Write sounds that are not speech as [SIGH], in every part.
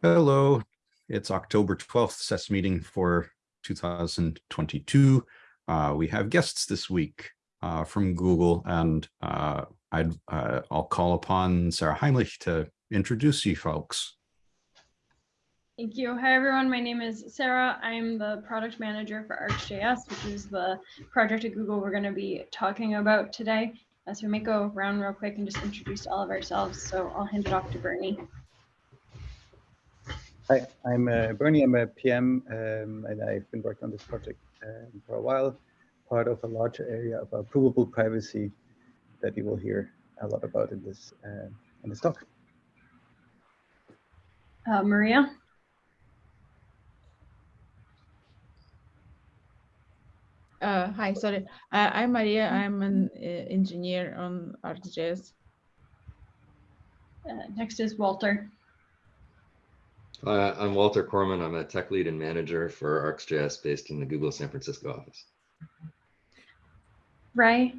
Hello, it's October 12th SES meeting for 2022. Uh, we have guests this week uh, from Google and uh, I'd, uh, I'll call upon Sarah Heimlich to introduce you folks. Thank you. Hi, everyone. My name is Sarah. I'm the product manager for ArcsJS, which is the project at Google we're going to be talking about today. Uh, so we may go around real quick and just introduce all of ourselves. So I'll hand it off to Bernie. Hi, I'm uh, Bernie. I'm a PM, um, and I've been working on this project um, for a while, part of a larger area of provable privacy that you will hear a lot about in this uh, in this talk. Uh, Maria. Uh, hi, sorry. Uh, I'm Maria. I'm an uh, engineer on ArcsJS. Uh, next is Walter. Uh, I'm Walter Corman. I'm a tech lead and manager for ArcsJS based in the Google San Francisco office. Ray.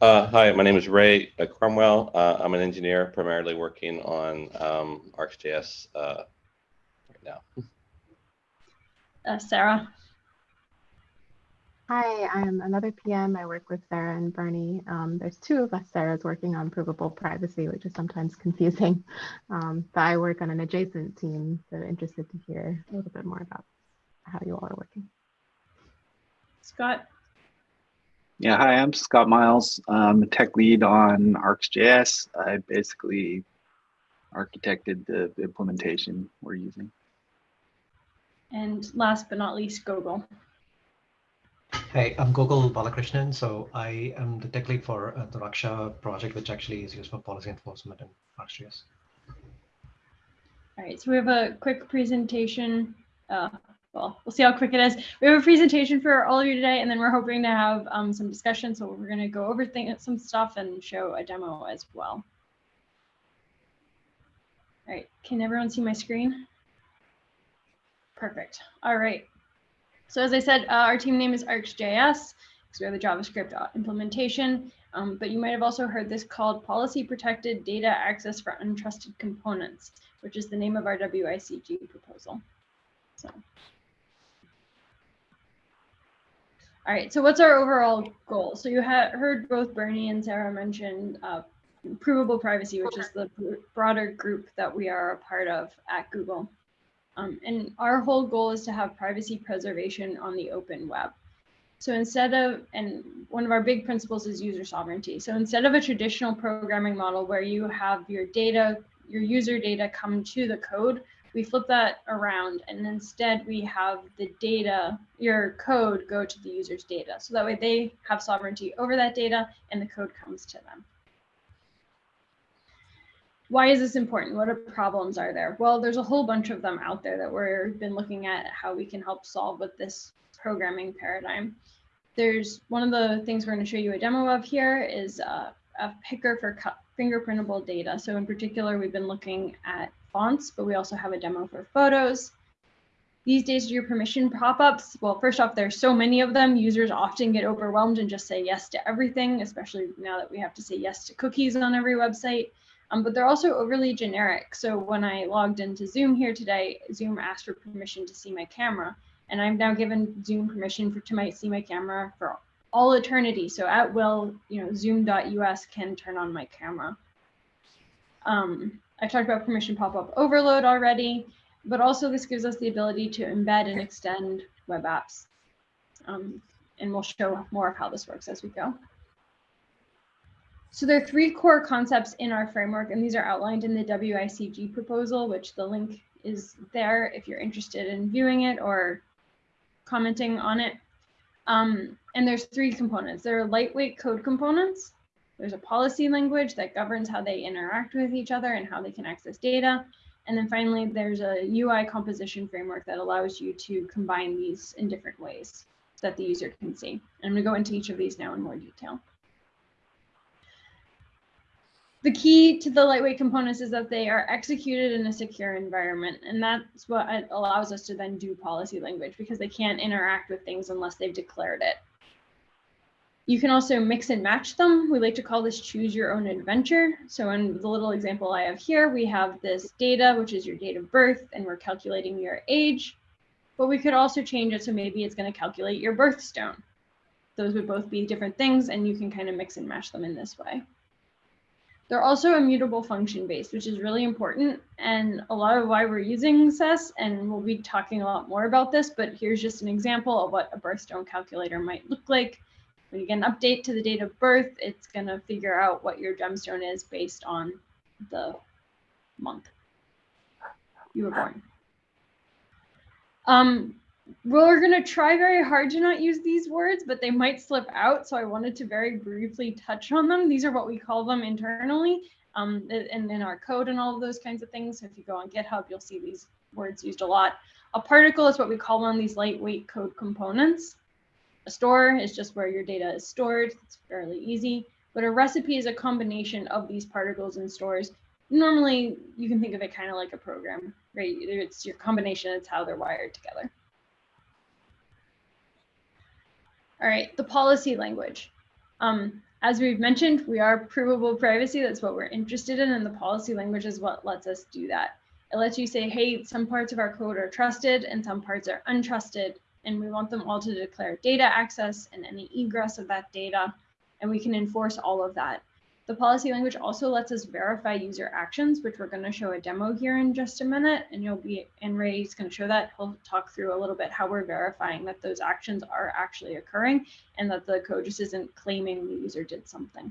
Uh, hi, my name is Ray uh, Cromwell. Uh, I'm an engineer primarily working on um, ArcsJS uh, right now. Uh, Sarah. Hi, I'm another PM. I work with Sarah and Bernie. Um, there's two of us Sarah's working on provable privacy, which is sometimes [LAUGHS] confusing. Um, but I work on an adjacent team, so interested to hear a little bit more about how you all are working. Scott. Yeah, hi, I'm Scott Miles. I'm a tech lead on ArcsJS. I basically architected the implementation we're using. And last but not least, Gokul. Hey, I'm Gokul Balakrishnan. So I am the tech lead for uh, the Raksha project, which actually is used for policy enforcement in ArcsJS. All right, so we have a quick presentation. Uh, well, we'll see how quick it is. We have a presentation for all of you today, and then we're hoping to have um, some discussion. So we're going to go over some stuff and show a demo as well. All right, can everyone see my screen? Perfect. All right. So as I said, uh, our team name is ArcsJS because we have the JavaScript uh, implementation, um, but you might have also heard this called Policy Protected Data Access for Untrusted Components, which is the name of our WICG proposal. So. All right, so what's our overall goal? So you heard both Bernie and Sarah mention uh, provable privacy, which is the broader group that we are a part of at Google. Um, and our whole goal is to have privacy preservation on the open web. So instead of, and one of our big principles is user sovereignty. So instead of a traditional programming model where you have your data, your user data come to the code, we flip that around and instead we have the data, your code go to the user's data. So that way they have sovereignty over that data and the code comes to them why is this important? What are problems are there? Well, there's a whole bunch of them out there that we've been looking at how we can help solve with this programming paradigm. There's one of the things we're going to show you a demo of here is uh, a picker for fingerprintable data. So in particular, we've been looking at fonts, but we also have a demo for photos. These days, your permission pop-ups, well, first off, there's so many of them. Users often get overwhelmed and just say yes to everything, especially now that we have to say yes to cookies on every website. Um, but they're also overly generic. So when I logged into Zoom here today, Zoom asked for permission to see my camera. And I've now given Zoom permission for to my, see my camera for all eternity. So at will, you know, zoom.us can turn on my camera. Um, I talked about permission pop-up overload already, but also this gives us the ability to embed and extend web apps. Um, and we'll show more of how this works as we go. So there are three core concepts in our framework, and these are outlined in the WICG proposal, which the link is there if you're interested in viewing it or commenting on it. Um, and there's three components. There are lightweight code components. There's a policy language that governs how they interact with each other and how they can access data. And then finally, there's a UI composition framework that allows you to combine these in different ways that the user can see. And I'm gonna go into each of these now in more detail. The key to the lightweight components is that they are executed in a secure environment. And that's what allows us to then do policy language because they can't interact with things unless they've declared it. You can also mix and match them. We like to call this choose your own adventure. So in the little example I have here, we have this data, which is your date of birth, and we're calculating your age. But we could also change it so maybe it's going to calculate your birthstone. Those would both be different things, and you can kind of mix and match them in this way. They're also immutable function based, which is really important. And a lot of why we're using SES, and we'll be talking a lot more about this, but here's just an example of what a birthstone calculator might look like. When you get an update to the date of birth, it's going to figure out what your gemstone is based on the month you were born. Um, we're going to try very hard to not use these words, but they might slip out. So I wanted to very briefly touch on them. These are what we call them internally um, and in our code and all of those kinds of things. So if you go on GitHub, you'll see these words used a lot. A particle is what we call of these lightweight code components. A store is just where your data is stored. It's fairly easy. But a recipe is a combination of these particles and stores. Normally, you can think of it kind of like a program, right? It's your combination, it's how they're wired together. All right, the policy language. Um, as we've mentioned, we are provable privacy. That's what we're interested in, and the policy language is what lets us do that. It lets you say, hey, some parts of our code are trusted and some parts are untrusted and we want them all to declare data access and any egress of that data, and we can enforce all of that. The policy language also lets us verify user actions, which we're going to show a demo here in just a minute, and you'll be, and Ray's going to show that. He'll talk through a little bit how we're verifying that those actions are actually occurring and that the code just isn't claiming the user did something.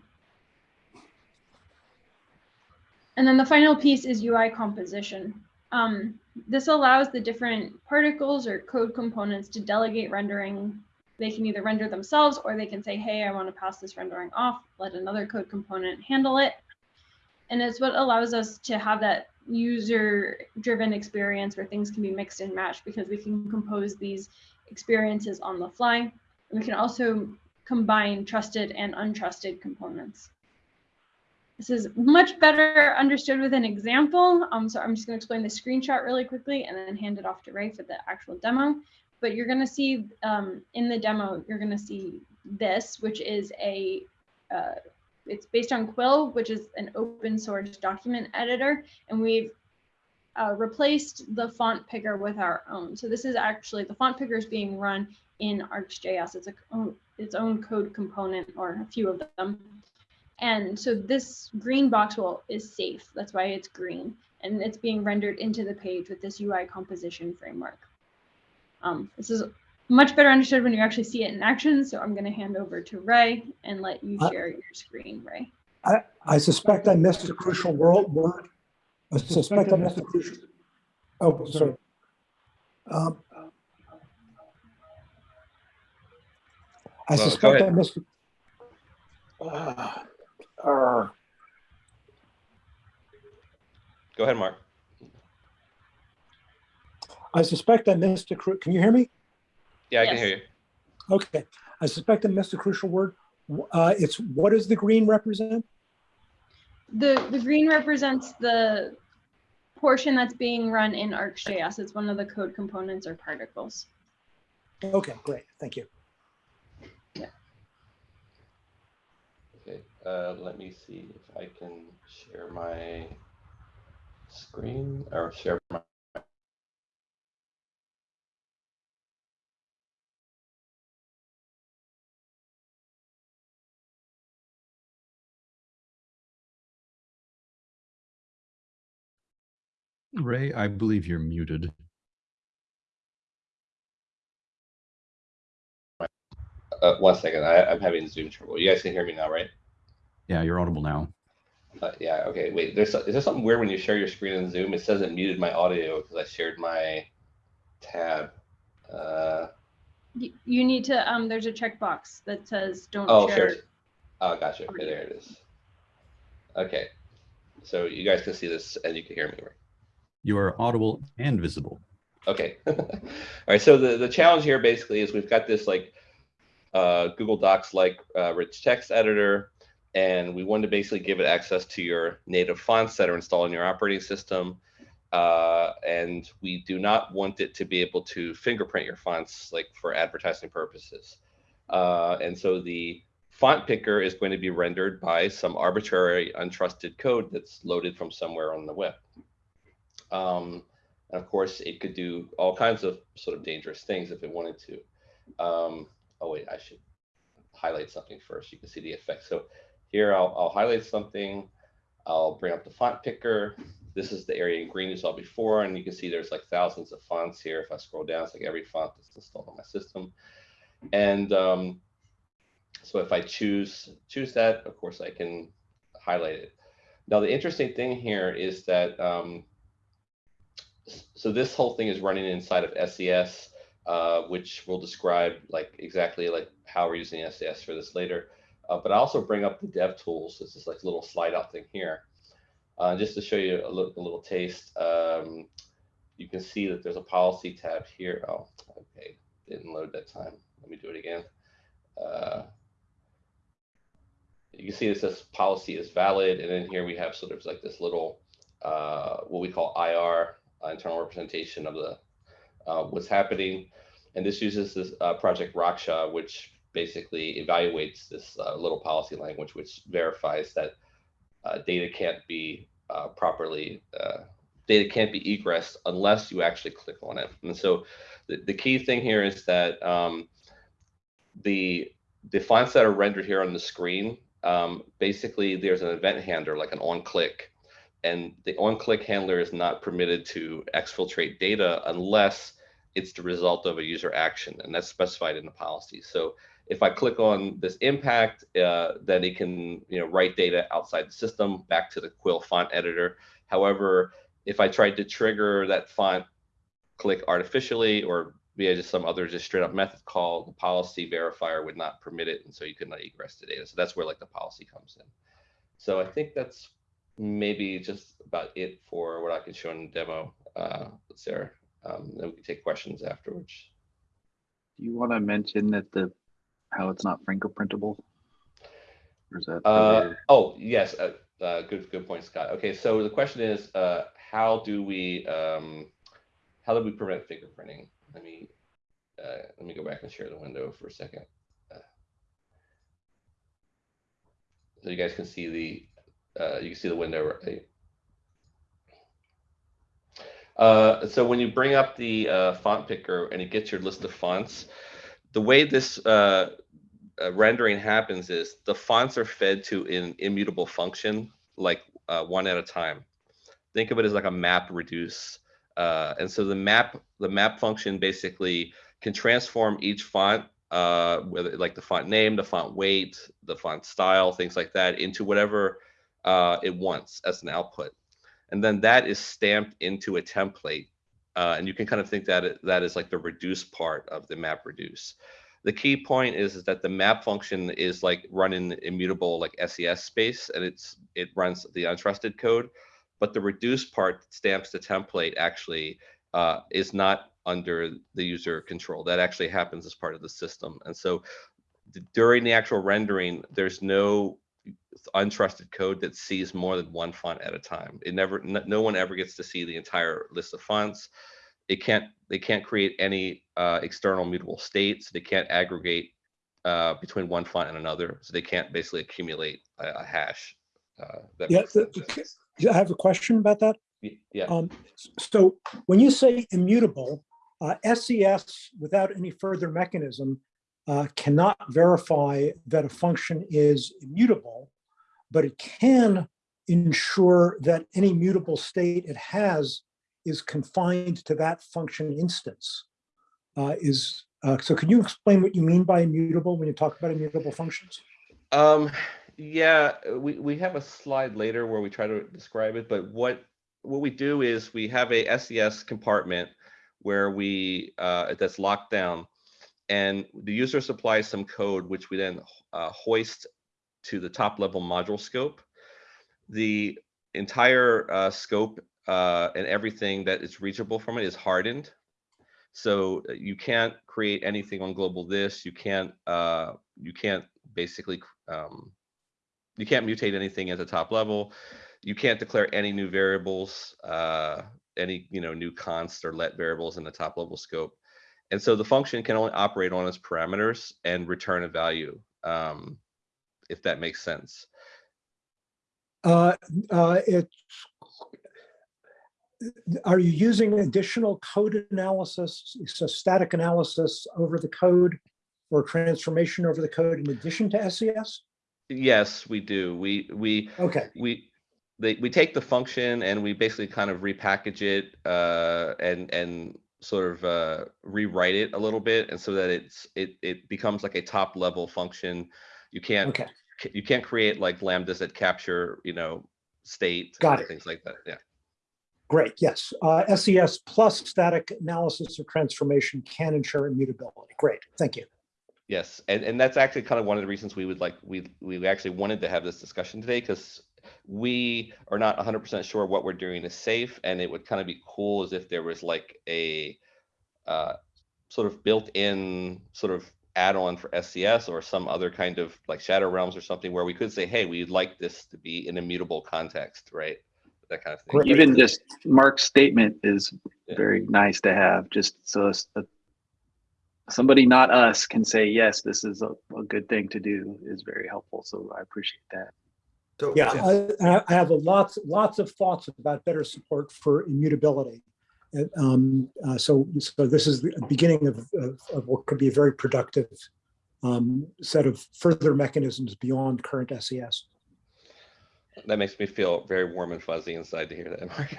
And then the final piece is UI composition. Um, this allows the different particles or code components to delegate rendering. They can either render themselves or they can say, hey, I want to pass this rendering off, let another code component handle it. And it's what allows us to have that user driven experience where things can be mixed and matched because we can compose these experiences on the fly. And we can also combine trusted and untrusted components. This is much better understood with an example. Um, so I'm just going to explain the screenshot really quickly and then hand it off to Ray for the actual demo. But you're going to see um, in the demo, you're going to see this, which is a, uh, it's based on Quill, which is an open source document editor. And we've uh, replaced the font picker with our own. So this is actually, the font picker is being run in ArcsJS. It's a, its own code component or a few of them. And so this green box will is safe. That's why it's green. And it's being rendered into the page with this UI composition framework. Um, this is much better understood when you actually see it in action. So I'm going to hand over to Ray and let you share your screen, Ray. I, I suspect I missed a crucial word. word. I suspect I missed a crucial. Oh, sorry. Um, I Well, suspect I ahead. missed. Uh, uh, Go ahead, Mark. I suspect I missed a, cru- can you hear me? Yeah, I can hear you. Okay, I suspect I missed a crucial word. Uh, it's, what does the green represent? The, the green represents the portion that's being run in ArcsJS. It's one of the code components or particles. Okay, great, thank you. Yeah. Okay, uh, let me see if I can share my screen or share my. Ray, I believe you're muted. Uh, one second, I, I'm having Zoom trouble. You guys can hear me now, right? Yeah, you're audible now. Uh, yeah, okay, wait, there's, is there something weird when you share your screen in Zoom? It says it muted my audio because I shared my tab. Uh, You, you need to, um, there's a checkbox that says don't oh, share. sure. Oh, gotcha. Okay, there it is. Okay, so you guys can see this and you can hear me, right? You are audible and visible. Okay. [LAUGHS] All right. So the, the challenge here basically is we've got this like uh, Google Docs like uh, rich text editor, and we want to basically give it access to your native fonts that are installed in your operating system. Uh, and we do not want it to be able to fingerprint your fonts like for advertising purposes. Uh, and so the font picker is going to be rendered by some arbitrary untrusted code that's loaded from somewhere on the web. Um, and of course, it could do all kinds of sort of dangerous things if it wanted to. Um, oh wait, I should highlight something first. You can see the effect. So here I'll, I'll highlight something. I'll bring up the font picker. This is the area in green you saw before, and you can see there's like thousands of fonts here. If I scroll down, it's like every font that's installed on my system. And um, so if I choose choose that, of course, I can highlight it. Now, the interesting thing here is that um, so this whole thing is running inside of SES, uh, which we'll describe like exactly like how we're using SES for this later. Uh, but I also bring up the dev tools. This is like a little slide out thing here. Uh, just to show you a little, a little taste, um, you can see that there's a policy tab here. Oh, okay, didn't load that time. Let me do it again. Uh, you can see it says policy is valid. And then here we have sort of like this little, uh, what we call IR, internal representation of the uh, what's happening. And this uses this uh, project Raksha, which basically evaluates this uh, little policy language, which verifies that uh, data can't be uh, properly, data can't be egressed unless you actually click on it. And so the, the key thing here is that um, the, the fonts that are rendered here on the screen, um, basically there's an event handler, like an on click, and the on-click handler is not permitted to exfiltrate data unless it's the result of a user action, and that's specified in the policy. So if I click on this impact, uh, then it can you know write data outside the system back to the Quill font editor. However, if I tried to trigger that font click artificially or via just some other just straight up method call, the policy verifier would not permit it, and so you could not egress the data. So that's where like the policy comes in. So I think that's maybe just about it for what I can show in the demo, uh, Sarah. Um, then we can take questions afterwards. Do you want to mention that the how it's not fingerprintable? Or is that? Uh, oh yes, uh, uh, good good point, Scott. Okay, so the question is, uh, how do we um, how do we prevent fingerprinting? Let me uh, let me go back and share the window for a second. Uh, so you guys can see the uh, you can see the window right. Uh, so when you bring up the uh, font picker and it gets your list of fonts, the way this uh, uh rendering happens is the fonts are fed to an immutable function, like uh, one at a time. Think of it as like a map reduce. Uh, and so the map, the map function basically can transform each font, whether like the font name, the font weight, the font style, things like that, into whatever uh, it wants as an output. And then that is stamped into a template. Uh, and you can kind of think that that is like the reduce part of the map reduce. The key point is, is that the map function is like running immutable like SES space and it's it runs the untrusted code, but the reduce part stamps the template actually uh, is not under the user control. That actually happens as part of the system. And so during the actual rendering, there's no untrusted code that sees more than one font at a time. It never, no one ever gets to see the entire list of fonts. It can't, they can't create any uh, external mutable states. They can't aggregate uh, between one font and another. So they can't basically accumulate a, a hash. Uh, yeah, the, I have a question about that. Yeah. Um, so when you say immutable, uh, SES without any further mechanism uh, cannot verify that a function is immutable, but it can ensure that any mutable state it has is confined to that function instance. Uh, is uh, So can you explain what you mean by immutable when you talk about immutable functions? Um, yeah, we, we have a slide later where we try to describe it, but what what we do is we have a SES compartment where we uh, that's locked down and the user supplies some code which we then uh, hoist to the top level module scope. The entire uh, scope uh, and everything that is reachable from it is hardened. So uh, you can't create anything on global this. You can't uh, you can't basically um, you can't mutate anything at the top level. You can't declare any new variables, uh, any you know new const or let variables in the top level scope. And so the function can only operate on its parameters and return a value. Um, if that makes sense. Uh, uh, it, are you using additional code analysis, so static analysis over the code or transformation over the code in addition to SES? Yes, we do. We we Okay, we they, we take the function and we basically kind of repackage it uh, and and sort of uh, rewrite it a little bit, and so that it's it it becomes like a top level function. You can't okay, you can't create like lambdas that capture you know state Got it. things like that. Yeah. great, yes. Uh, SES plus static analysis or transformation can ensure immutability. Great, thank you. Yes, and and that's actually kind of one of the reasons we would like we we actually wanted to have this discussion today because we are not 100% sure what we're doing is safe, and it would kind of be cool as if there was like a uh, sort of built-in sort of add-on for SES or some other kind of like Shadow Realms or something where we could say, hey, we'd like this to be in immutable context, right? That kind of thing. Great. Even just Mark's statement is Yeah. very nice to have, just so s- uh, somebody not us can say, yes, this is a, a good thing to do is very helpful. So I appreciate that. So, Yeah, I, I have a lots, lots of thoughts about better support for immutability. And, um, uh, so, so this is the beginning of, of, of what could be a very productive um, set of further mechanisms beyond current SES. That makes me feel very warm and fuzzy inside to hear that, Mark.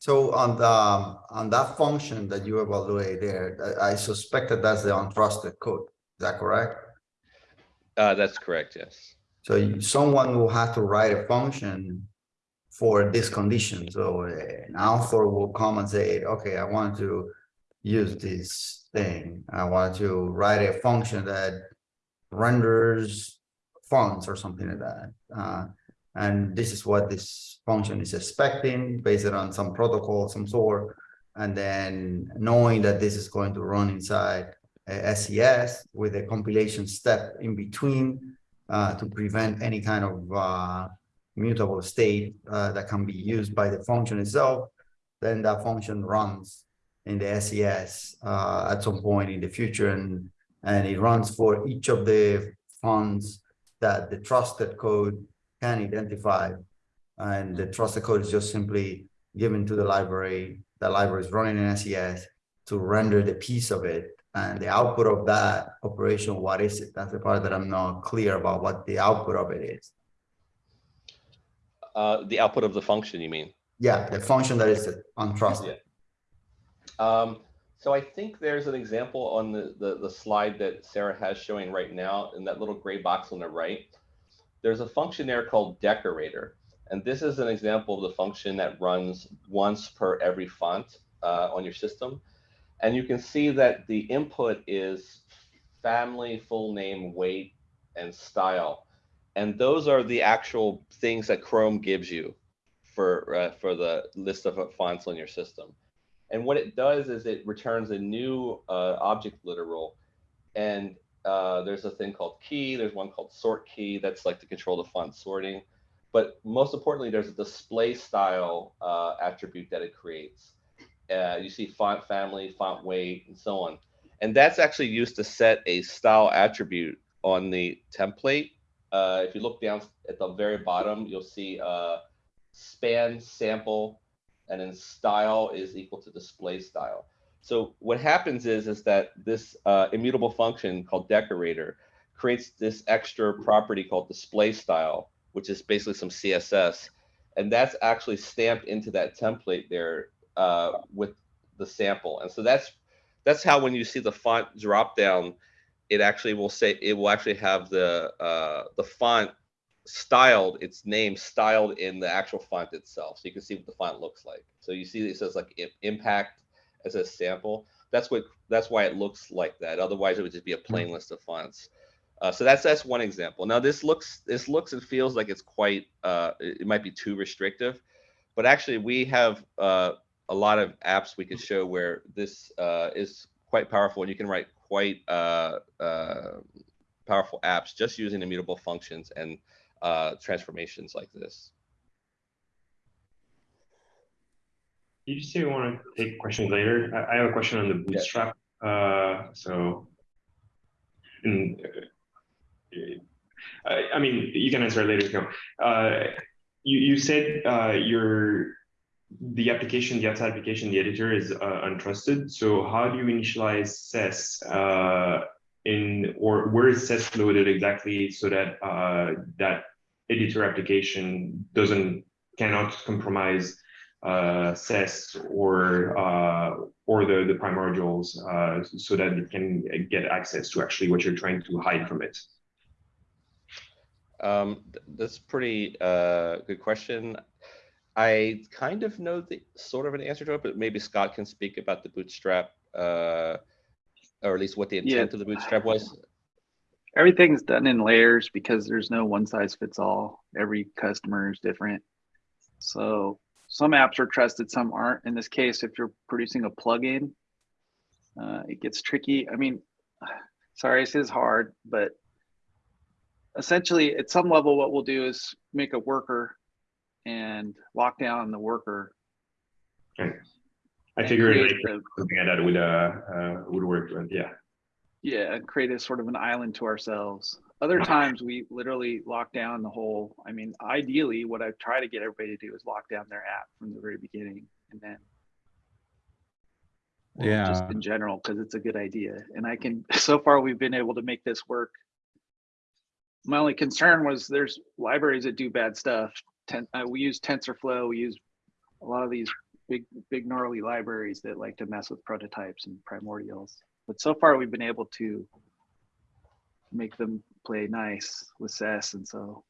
So on the, um, on that function that you evaluate there, I I suspect that that's the untrusted code. Is that correct? uh, that's correct. Yes. So you- someone will have to write a function for this condition. So uh, an author will come and say, okay, I want to use this thing. I want to write a function that renders fonts or something like that. Uh, and this is what this function is expecting based on some protocol, some sort. And then knowing that this is going to run inside SES with a compilation step in between uh, to prevent any kind of uh, mutable state uh, that can be used by the function itself, then that function runs in the SES uh, at some point in the future, and and it runs for each of the funds that the trusted code can identify, and the trusted code is just simply given to the library. The library is running in SES to render the piece of it and the output of that operation, what is it? That's the part that I'm not clear about what the output of it is. Uh, the output of the function, you mean? Yeah, the function that is untrusted. Um, so I think there's an example on the, the, the slide that Sarah has showing right now in that little gray box on the right. There's a function there called decorator. And this is an example of the function that runs once per every font uh, on your system. And you can see that the input is family, full name, weight, and style. And those are the actual things that Chrome gives you for, uh, for the list of fonts on your system. And what it does is it returns a new uh, object literal. And uh, there's a thing called key. There's one called sort key. That's like to control the font sorting. But most importantly, there's a display style uh, attribute that it creates. Uh, you see font family, font weight, and so on. And that's actually used to set a style attribute on the template. Uh, if you look down at the very bottom, you'll see uh, span sample and then style is equal to display style. So what happens is, is that this uh, immutable function called decorator creates this extra property called display style, which is basically some CSS. And that's actually stamped into that template there uh, with the sample. And so that's that's how when you see the font drop down, it actually will say it will actually have the uh, the font styled its name styled in the actual font itself so you can see what the font looks like. So you see it says like impact as a sample. That's what that's why it looks like that otherwise it would just be a plain list of fonts. Uh, so that's that's one example. Now this looks this looks and feels like it's quite uh, it might be too restrictive but actually we have uh, a lot of apps we can show where this uh, is quite powerful and you can write quite uh, uh, powerful apps just using immutable functions and uh, transformations like this. You just say you want to take questions later. I, I have a question on the bootstrap. Uh, so, in, uh, Uh, I mean, you can answer later. No. Uh, you you said uh, your the application, the outside application, the editor is uh, untrusted. So how do you initialize SES uh, in or where is SES loaded exactly so that uh, that editor application doesn't cannot compromise uh, SES or uh, or the the primordials uh, so that it can get access to actually what you're trying to hide from it. Um, that's pretty uh, good question. I kind of know the sort of an answer to it, but maybe Scott can speak about the bootstrap, uh, or at least what the intent Yeah. of the bootstrap was. Everything's done in layers because there's no one size fits all. Every customer is different. So some apps are trusted, some aren't. In this case, if you're producing a plugin, uh, it gets tricky. I mean, [SIGHS] sorry, this is hard, but essentially at some level, what we'll do is make a worker and lock down the worker. Okay. I figured like the- something like that would uh, uh would work. But yeah. yeah and create a sort of an island to ourselves other times we literally lock down the whole i mean ideally what i try to get everybody to do is lock down their app from the very beginning and then well, just in general because it's a good idea and i can [LAUGHS] so far we've been able to make this work my only concern was there's libraries that do bad stuff Ten, uh, we use tensorflow we use a lot of these big big gnarly libraries that like to mess with prototypes and primordials. But so far we've been able to make them play nice with SES and so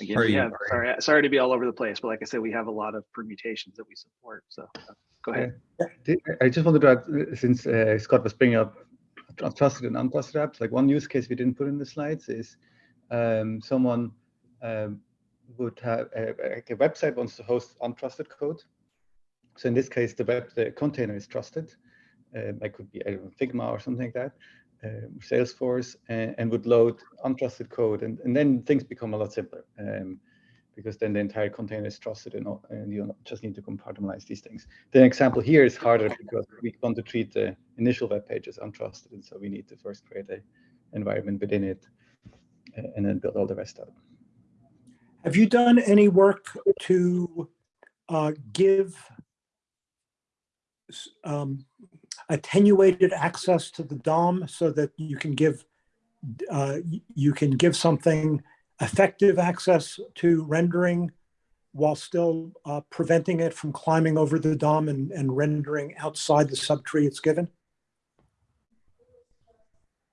again Are we you- have sorry sorry to be all over the place but like I said we have a lot of permutations that we support so uh, go ahead. Did- I just wanted to add, since uh, Scott was bringing up tr- trusted and untrusted apps, like one use case we didn't put in the slides is um, someone um, would have a, a website wants to host untrusted code. So in this case, the web the container is trusted. Um, it could be I don't know, Figma or something like that, um, Salesforce, and, and would load untrusted code, and, and then things become a lot simpler. Um, because then the entire container is trusted and, and you just need to compartmentalize these things. The example here is harder because we want to treat the initial web page as untrusted. And so we need to first create a environment within it uh, and then build all the rest out. Have you done any work to uh, give um, attenuated access to the DOM so that you can give uh, you can give something effective access to rendering while still uh, preventing it from climbing over the DOM and, and rendering outside the subtree it's given?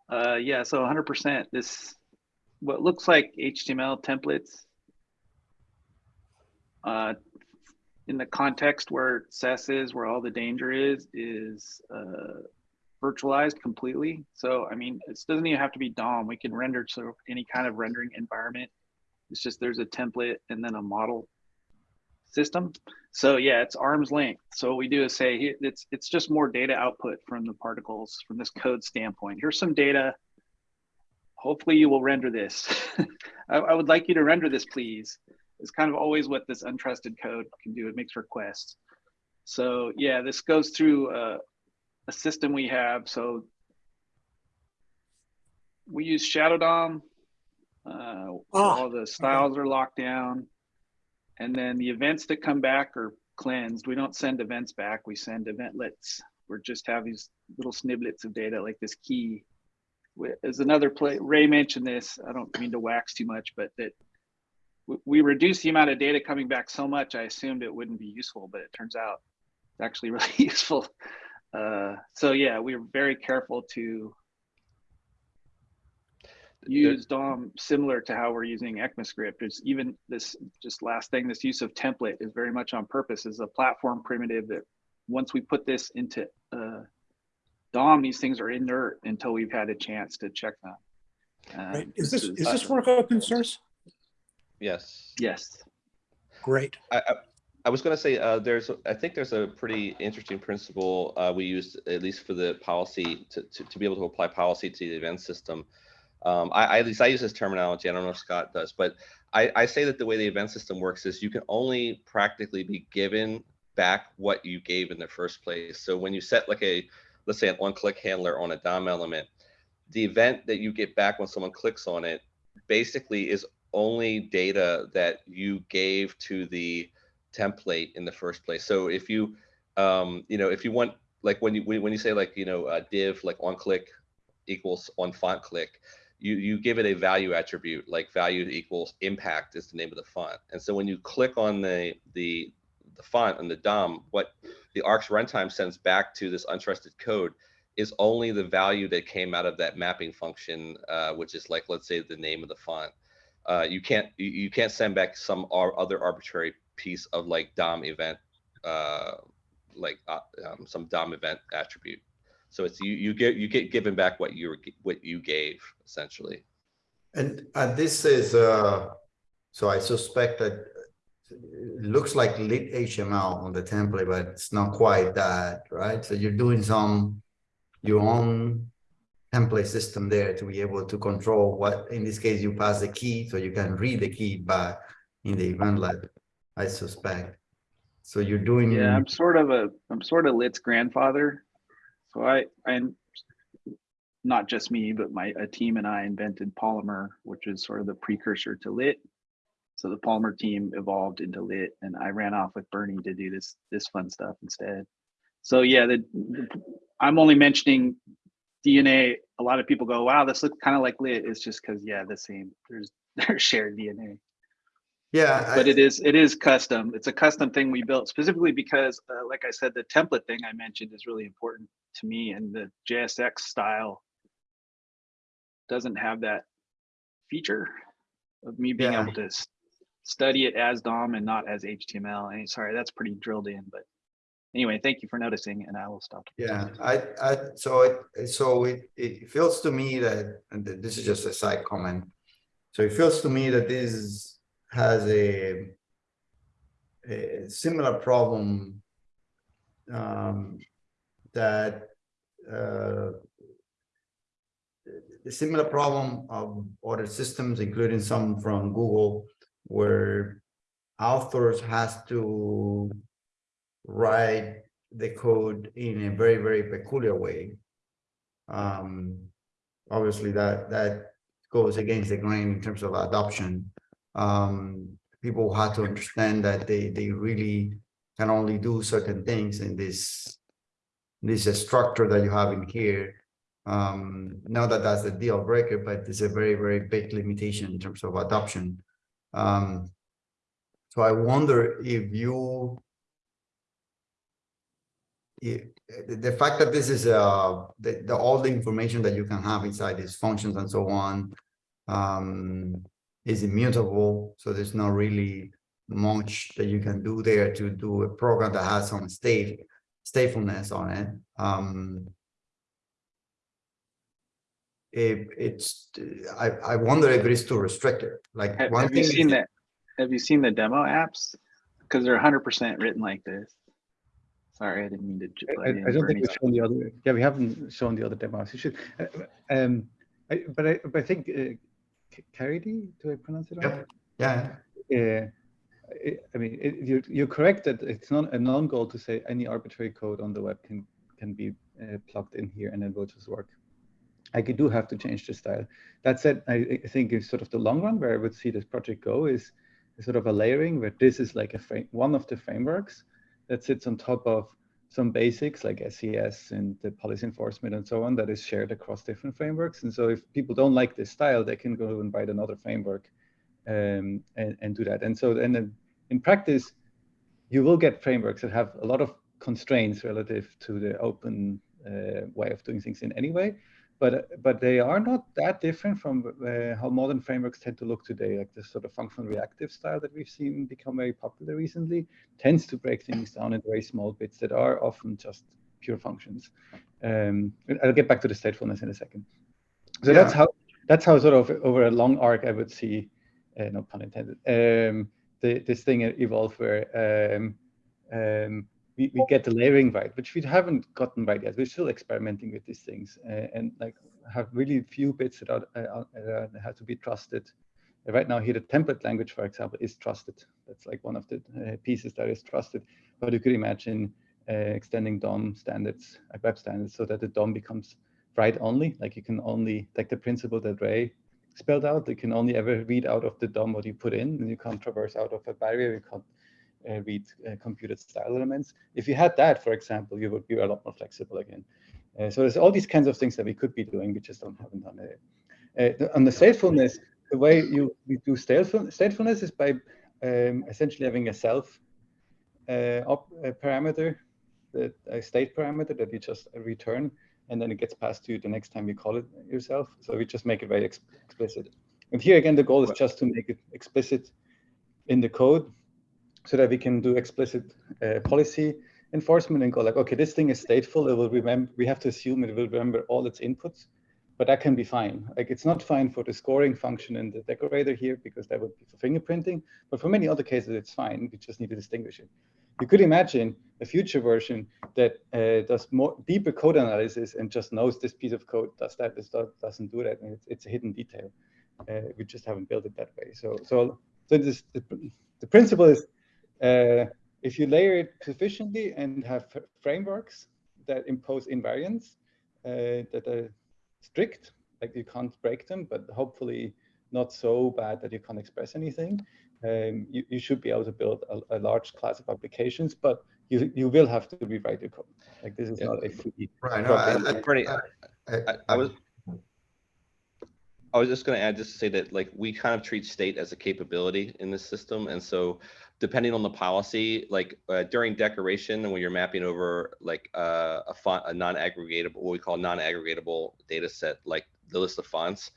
uh yeah so 100 percent this what looks like html templates uh in the context where SES is, where all the danger is, is uh, virtualized completely. So, I mean, it doesn't even have to be DOM. We can render to any kind of rendering environment. It's just there's a template and then a model system. So yeah, it's arm's length. So what we do is say it's it's just more data output from the particles from this code standpoint. Here's some data. Hopefully you will render this. [LAUGHS] I, I would like you to render this, please. It's kind of always what this untrusted code can do. It makes requests. So yeah, this goes through uh, a system we have. So we use Shadow DOM. Uh, so Ah, all the styles are locked down. And then the events that come back are cleansed. We don't send events back. We send eventlets. We just have these little snippets of data like this key. As another play, Ray mentioned this. I don't mean to wax too much, but that we- we reduce the amount of data coming back so much, I assumed it wouldn't be useful, but it turns out it's actually [LAUGHS] really useful. Uh, so yeah, we are very careful to use DOM similar to how we're using ECMAScript. There's even this, just last thing, this use of template is very much on purpose is a platform primitive that once we put this into uh, DOM, these things are inert until we've had a chance to check them. Um, Right. Is this, is this work open source? Yes. Yes. Great. I, I, I was going to say uh, there's a- I think there's a pretty interesting principle uh, we used at least for the policy to, to, to be able to apply policy to the event system. Um, I, I- at least I use this terminology. I don't know if Scott does, but I, I say that the way the event system works is you can only practically be given back what you gave in the first place. So when you set like a let's say an on-click handler on a DOM element, the event that you get back when someone clicks on it basically is only data that you gave to the template in the first place. So if you, um, you know, if you want, like when you when you say like you know a div like on click equals on font click, you you give it a value attribute like value equals impact is the name of the font. And so when you click on the the the font and the DOM, what the Arcs runtime sends back to this untrusted code is only the value that came out of that mapping function, uh, which is like let's say the name of the font. Uh, you can't you, can't send back some ar other arbitrary piece of like DOM event, uh, like uh, um, some DOM event attribute. So it's you you get you get given back what you were what you gave essentially. And and this is uh, so I suspect that it looks like lit HTML on the template, but it's not quite that, right? So you're doing some your own template system there to be able to control what, in this case, you pass the key so you can read the key back in the eventlet, I suspect. So you're doing. Yeah, I'm sort of a, I'm sort of Lit's grandfather. So I, I'm not just me, but my a team and I invented Polymer, which is sort of the precursor to Lit. So the Polymer team evolved into Lit, and I ran off with Bernie to do this this fun stuff instead. So yeah, the, the I'm only mentioning DNA. A lot of people go, "Wow, this looks kind of like Lit." It's just because yeah, the same. There's [LAUGHS] there's shared DNA. Yeah, but I, it is it is custom. It's a custom thing we built specifically because, uh, like I said, the template thing I mentioned is really important to me, and the JSX style doesn't have that feature of me being yeah. able to study it as DOM and not as HTML. And sorry, that's pretty drilled in, but anyway, thank you for noticing, and I will stop. Yeah, I, I, so it, so it, it feels to me that, this is just a side comment. So it feels to me that this has a, a similar problem um, that uh, the similar problem of other systems, including some from Google, where authors has to write the code in a very, very peculiar way. Um, obviously, that that goes against the grain in terms of adoption. Um, people have to understand that they they really can only do certain things in this this structure that you have in here. Um, not that that's a deal breaker, but it's a very, very big limitation in terms of adoption. Um, so I wonder if you the fact that this is uh, the, the, all the information that you can have inside these functions and so on um, is immutable. So there's not really much that you can do there to do a program that has some state statefulness on it. Um, it it's I, I wonder if it is too restricted. Like have, have you seen that? Have you seen the demo apps? Because they're 100% written like this. Sorry, I didn't mean to. I, I, don't think we've shown the other. Yeah, we haven't shown the other demos. You should. Uh, um, I, but I, but I think uh, Caridy, do I pronounce it right? Yeah. Yeah. Uh, I mean, it, you're, you're correct that it's not a non-goal to say any arbitrary code on the web can can be uh, plugged in here and it will just work. I could do have to change the style. That said, I, I think it's sort of the long run where I would see this project go is, is sort of a layering where this is like a frame, one of the frameworks that sits on top of some basics like SES and the policy enforcement and so on that is shared across different frameworks. And so if people don't like this style, they can go and write another framework um, and, and do that. And so then in practice, you will get frameworks that have a lot of constraints relative to the open uh, way of doing things in any way but but they are not that different from uh, how modern frameworks tend to look today. Like this sort of functional reactive style that we've seen become very popular recently tends to break things down in very small bits that are often just pure functions. Um, I'll get back to the statefulness in a second. So yeah. that's how that's how sort of over a long arc I would see, uh, no pun intended, um, the, this thing evolve where um, um, we, we get the layering right, which we haven't gotten right yet. We're still experimenting with these things uh, and like have really few bits that are, uh, uh, have to be trusted. Right now here, the template language, for example, is trusted. That's like one of the uh, pieces that is trusted. But you could imagine uh, extending DOM standards, like web standards, so that the DOM becomes write only. Like you can only like the principle that Ray spelled out. You can only ever read out of the DOM what you put in, and you can't traverse out of a barrier. You can't uh, read uh, computed style elements. If you had that, for example, you would be a lot more flexible again. Uh, so there's all these kinds of things that we could be doing, we just don't haven't done it. Uh, on the statefulness, the way you, you do stateful, statefulness is by um, essentially having a self uh, op, a parameter, the, a state parameter that you just return, and then it gets passed to you the next time you call it yourself. So we just make it very ex explicit. And here again, the goal is just to make it explicit in the code so that we can do explicit uh, policy enforcement and go like, okay, this thing is stateful. It will remember, we have to assume it will remember all its inputs, but that can be fine. Like it's not fine for the scoring function in the decorator here because that would be for fingerprinting, but for many other cases, it's fine. We just need to distinguish it. You could imagine a future version that uh, does more deeper code analysis and just knows this piece of code does that, this doesn't do that. And it's, it's a hidden detail. Uh, we just haven't built it that way. So, so, so this, the, the principle is uh, if you layer it sufficiently and have frameworks that impose invariants uh, that are strict, like you can't break them, but hopefully not so bad that you can't express anything, um, you, you should be able to build a, a, large class of applications, but you, you will have to rewrite your code. Like this is yeah. not a free. Right. No, I, I, I, I, was. I was just going to add just to say that like we kind of treat state as a capability in this system, and so depending on the policy, like uh, during decoration, and when you're mapping over like uh, a font, a non-aggregatable, what we call non-aggregatable data set, like the list of fonts,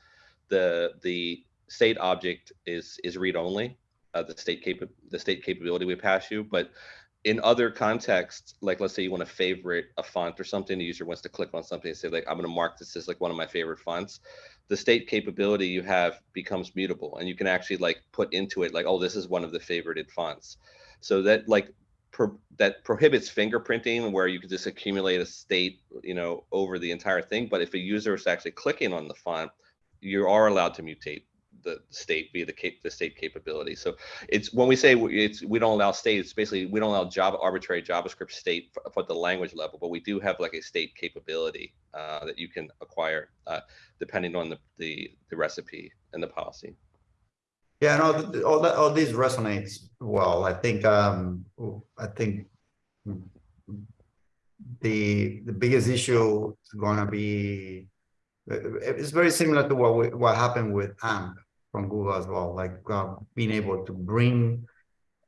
the the state object is is read only, uh, the state cap the state capability we pass you, but in other contexts, like let's say you want to favorite a font or something, the user wants to click on something and say like, I'm going to mark this as like one of my favorite fonts. The state capability you have becomes mutable and you can actually like put into it like, oh, this is one of the favorited fonts. So that like pro that prohibits fingerprinting where you could just accumulate a state, you know, over the entire thing. But if a user is actually clicking on the font, you are allowed to mutate the state via the, cap the state capability. So it's when we say it's we don't allow state, it's basically we don't allow arbitrary JavaScript state for, for the language level, but we do have like a state capability uh, that you can acquire uh, depending on the, the the recipe and the policy. Yeah, no, all that all these resonates well. I think um, I think the the biggest issue is going to be it's very similar to what we, what happened with AMP from Google as well, like uh, being able to bring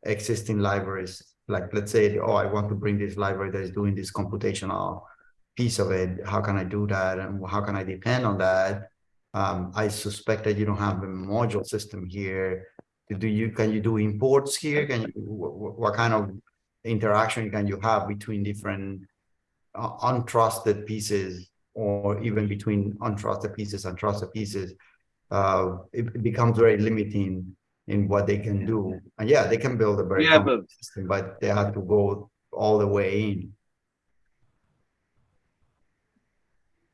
existing libraries, like let's say, oh, I want to bring this library that is doing this computational piece of it. How can I do that? And how can I depend on that? Um, I suspect that you don't have a module system here. Do you, can you do imports here? Can you, what, what kind of interaction can you have between different uh, untrusted pieces or even between untrusted pieces and trusted pieces uh, it becomes very limiting in what they can do. And yeah, they can build a very yeah, but, system, but they have to go all the way in.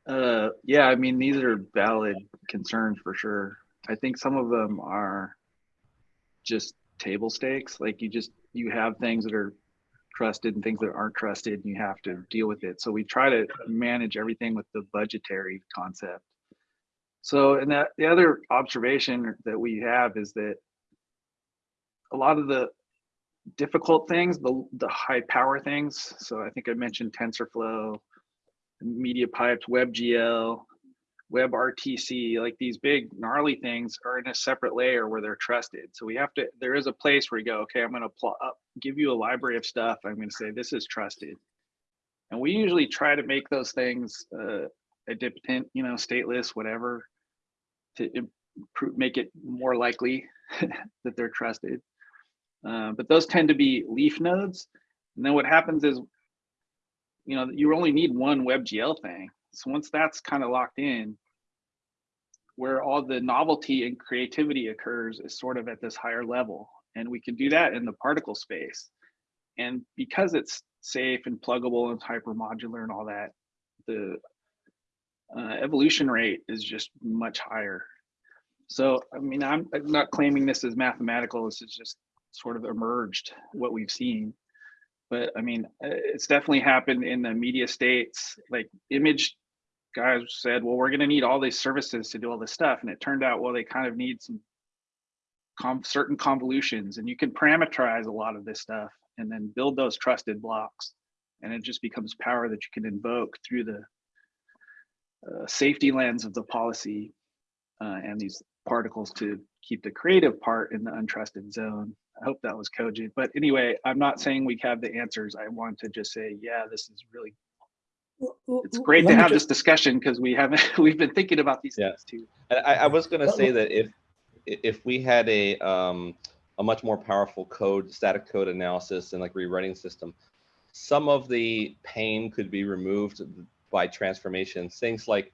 Uh, yeah, I mean, these are valid concerns for sure. I think some of them are just table stakes. Like you just, you have things that are trusted and things that aren't trusted and you have to deal with it. So we try to manage everything with the budgetary concept. So, and that the other observation that we have is that a lot of the difficult things, the, the high power things. So I think I mentioned TensorFlow, Media Pipes, WebGL, WebRTC, like these big gnarly things are in a separate layer where they're trusted. So we have to, there is a place where you go, okay, I'm going to give you a library of stuff. I'm going to say, this is trusted. And we usually try to make those things uh, idempotent, you know, stateless, whatever, to improve, make it more likely [LAUGHS] that they're trusted. Uh, but those tend to be leaf nodes. And then what happens is, you know, you only need one WebGL thing. So once that's kind of locked in, where all the novelty and creativity occurs is sort of at this higher level. And we can do that in the particle space. And because it's safe and pluggable and hypermodular and all that, the uh, evolution rate is just much higher. So, I mean, I'm not claiming this is mathematical. This is just sort of emerged what we've seen. But I mean, uh, it's definitely happened in the media states, like image guys said, well, we're going to need all these services to do all this stuff. And it turned out, well, they kind of need some certain convolutions and you can parameterize a lot of this stuff and then build those trusted blocks. And it just becomes power that you can invoke through the uh, safety lens of the policy uh, and these particles to keep the creative part in the untrusted zone. I hope that was cogent. But anyway, I'm not saying we have the answers. I want to just say, yeah, this is really it's great Let to have just- this discussion because we haven't [LAUGHS] we've been thinking about these Yeah. things too. And I, I was gonna say that if, if we had a, um, a much more powerful code, static code analysis and like rewriting system, some of the pain could be removed by transformations. Things like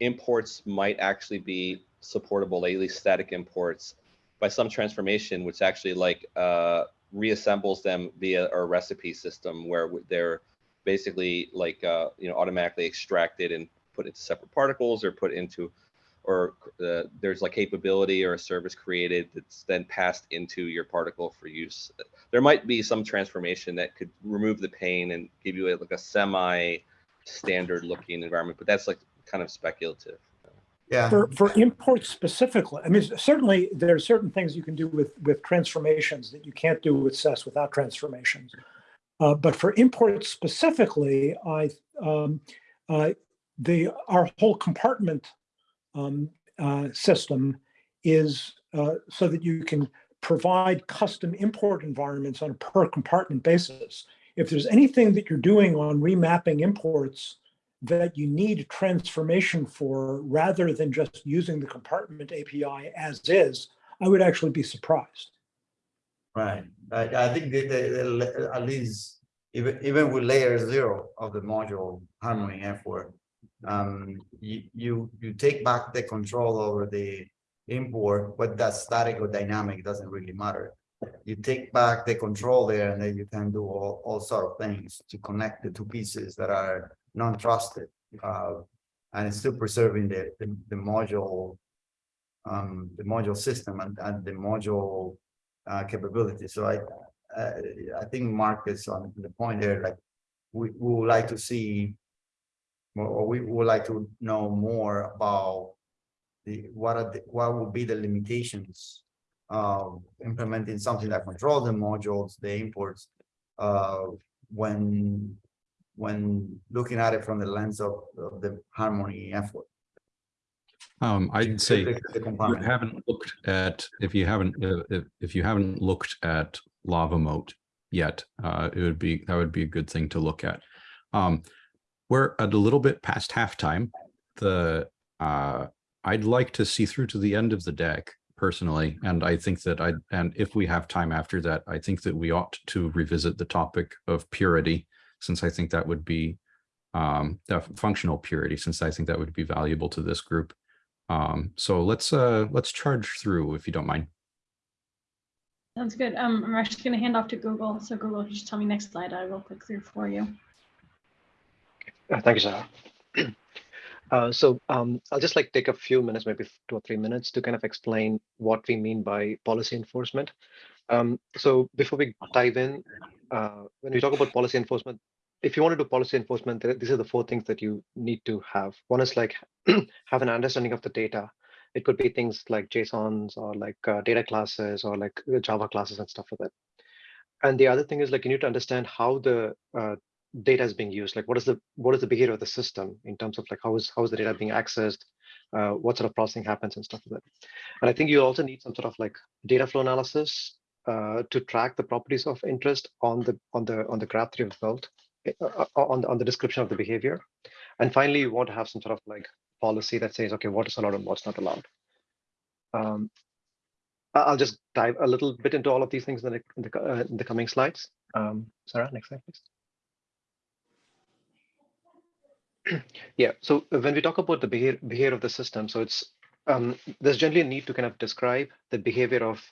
imports might actually be supportable, at least static imports, by some transformation, which actually like uh, reassembles them via a recipe system where they're basically like uh, you know automatically extracted and put into separate particles or put into or uh, there's like capability or a service created that's then passed into your particle for use. There might be some transformation that could remove the pain and give you a, like a semi standard looking environment, but that's like kind of speculative. Yeah, For, for imports specifically, I mean, certainly there are certain things you can do with, with transformations that you can't do with SES without transformations. Uh, but for imports specifically, I, um, uh, the, our whole compartment um, uh, system is uh, so that you can provide custom import environments on a per compartment basis. If there's anything that you're doing on remapping imports that you need transformation for rather than just using the compartment API as is, I would actually be surprised. right. I, I think that the- the- at least even, even with layer zero of the module harmony effort, um, you, you, you take back the control over the import, whether that's static or dynamic, doesn't really matter. You take back the control there and then you can do all, all sort of things to connect the two pieces that are non-trusted. Uh, and it's still preserving the, the, the module, um, the module system and, and the module uh, capability. So I, I think Mark is on the point there, like, we, we would like to see or- or we would like to know more about the, what are the, what would be the limitations of implementing something that controls the modules, the imports, uh, when, when looking at it from the lens of, of the harmony effort. Um, I'd say The- the you haven't looked at, if you haven't, uh, if, if you haven't looked at LavaMoat yet, uh, it would be, that would be a good thing to look at. Um, we're at a little bit past halftime. The, uh, I'd like to see through to the end of the deck personally, and I think that I, and if we have time after that, I think that we ought to revisit the topic of purity, since I think that would be um, the functional purity, since I think that would be valuable to this group. Um, so let's uh let's charge through if you don't mind. Sounds good. Um, I'm actually going to hand off to Google. So Google, just tell me next slide. I will click through for you. Uh, Thank you, Sarah. [CLEARS THROAT] Uh, So um, I'll just like take a few minutes, maybe two or three minutes to kind of explain what we mean by policy enforcement. Um, So before we dive in, uh, when we talk about policy enforcement, if you want to do policy enforcement, these are the four things that you need to have. One is like [CLEARS THROAT] have an understanding of the data. It could be things like JSONs or like uh, data classes or like Java classes and stuff like that. And the other thing is like you need to understand how the uh, data is being used? Like what is the what is the behavior of the system in terms of like how is how is the data being accessed? Uh, what sort of processing happens and stuff like that? And i think you also need some sort of like data flow analysis uh, to track the properties of interest on the on the on the graph that you've built uh, on, the- on the description of the behavior. And finally you want to have some sort of like policy that says okay what is allowed and what's not allowed. Um, I'll just dive a little bit into all of these things in the, in the, uh, in the coming slides. Um, Sarah, next slide, please. Yeah, so when we talk about the behavior, behavior of the system, so it's um, there's generally a need to kind of describe the behavior of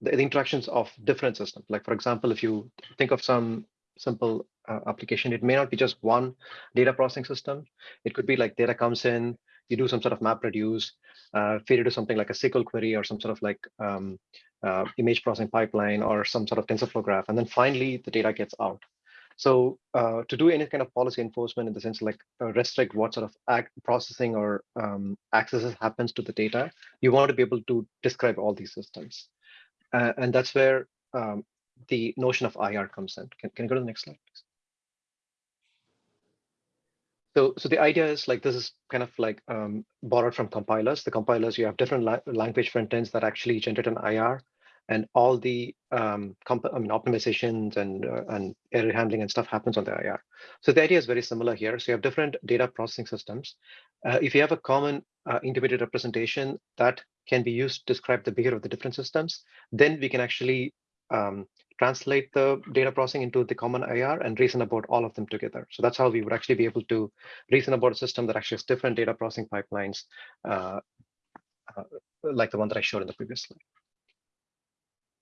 the, the interactions of different systems. Like for example, if you think of some simple uh, application, it may not be just one data processing system. It could be like data comes in, you do some sort of map reduce, uh, feed it to something like a SQL query or some sort of like um, uh, image processing pipeline or some sort of TensorFlow graph, and then finally the data gets out. So uh, to do any kind of policy enforcement in the sense like uh, restrict what sort of act processing or um, accesses happens to the data, you want to be able to describe all these systems. Uh, and that's where um, the notion of IR comes in. Can, can you go to the next slide, please? So, so the idea is like this is kind of like um, borrowed from compilers. The compilers, you have different la language front ends that actually generate an IR and all the um, I mean, optimizations and uh, and error handling and stuff happens on the IR. So the idea is very similar here. So you have different data processing systems. Uh, if you have a common uh, intermediate representation that can be used to describe the behavior of the different systems, then we can actually um, translate the data processing into the common IR and reason about all of them together. So that's how we would actually be able to reason about a system that actually has different data processing pipelines, uh, uh, like the one that I showed in the previous slide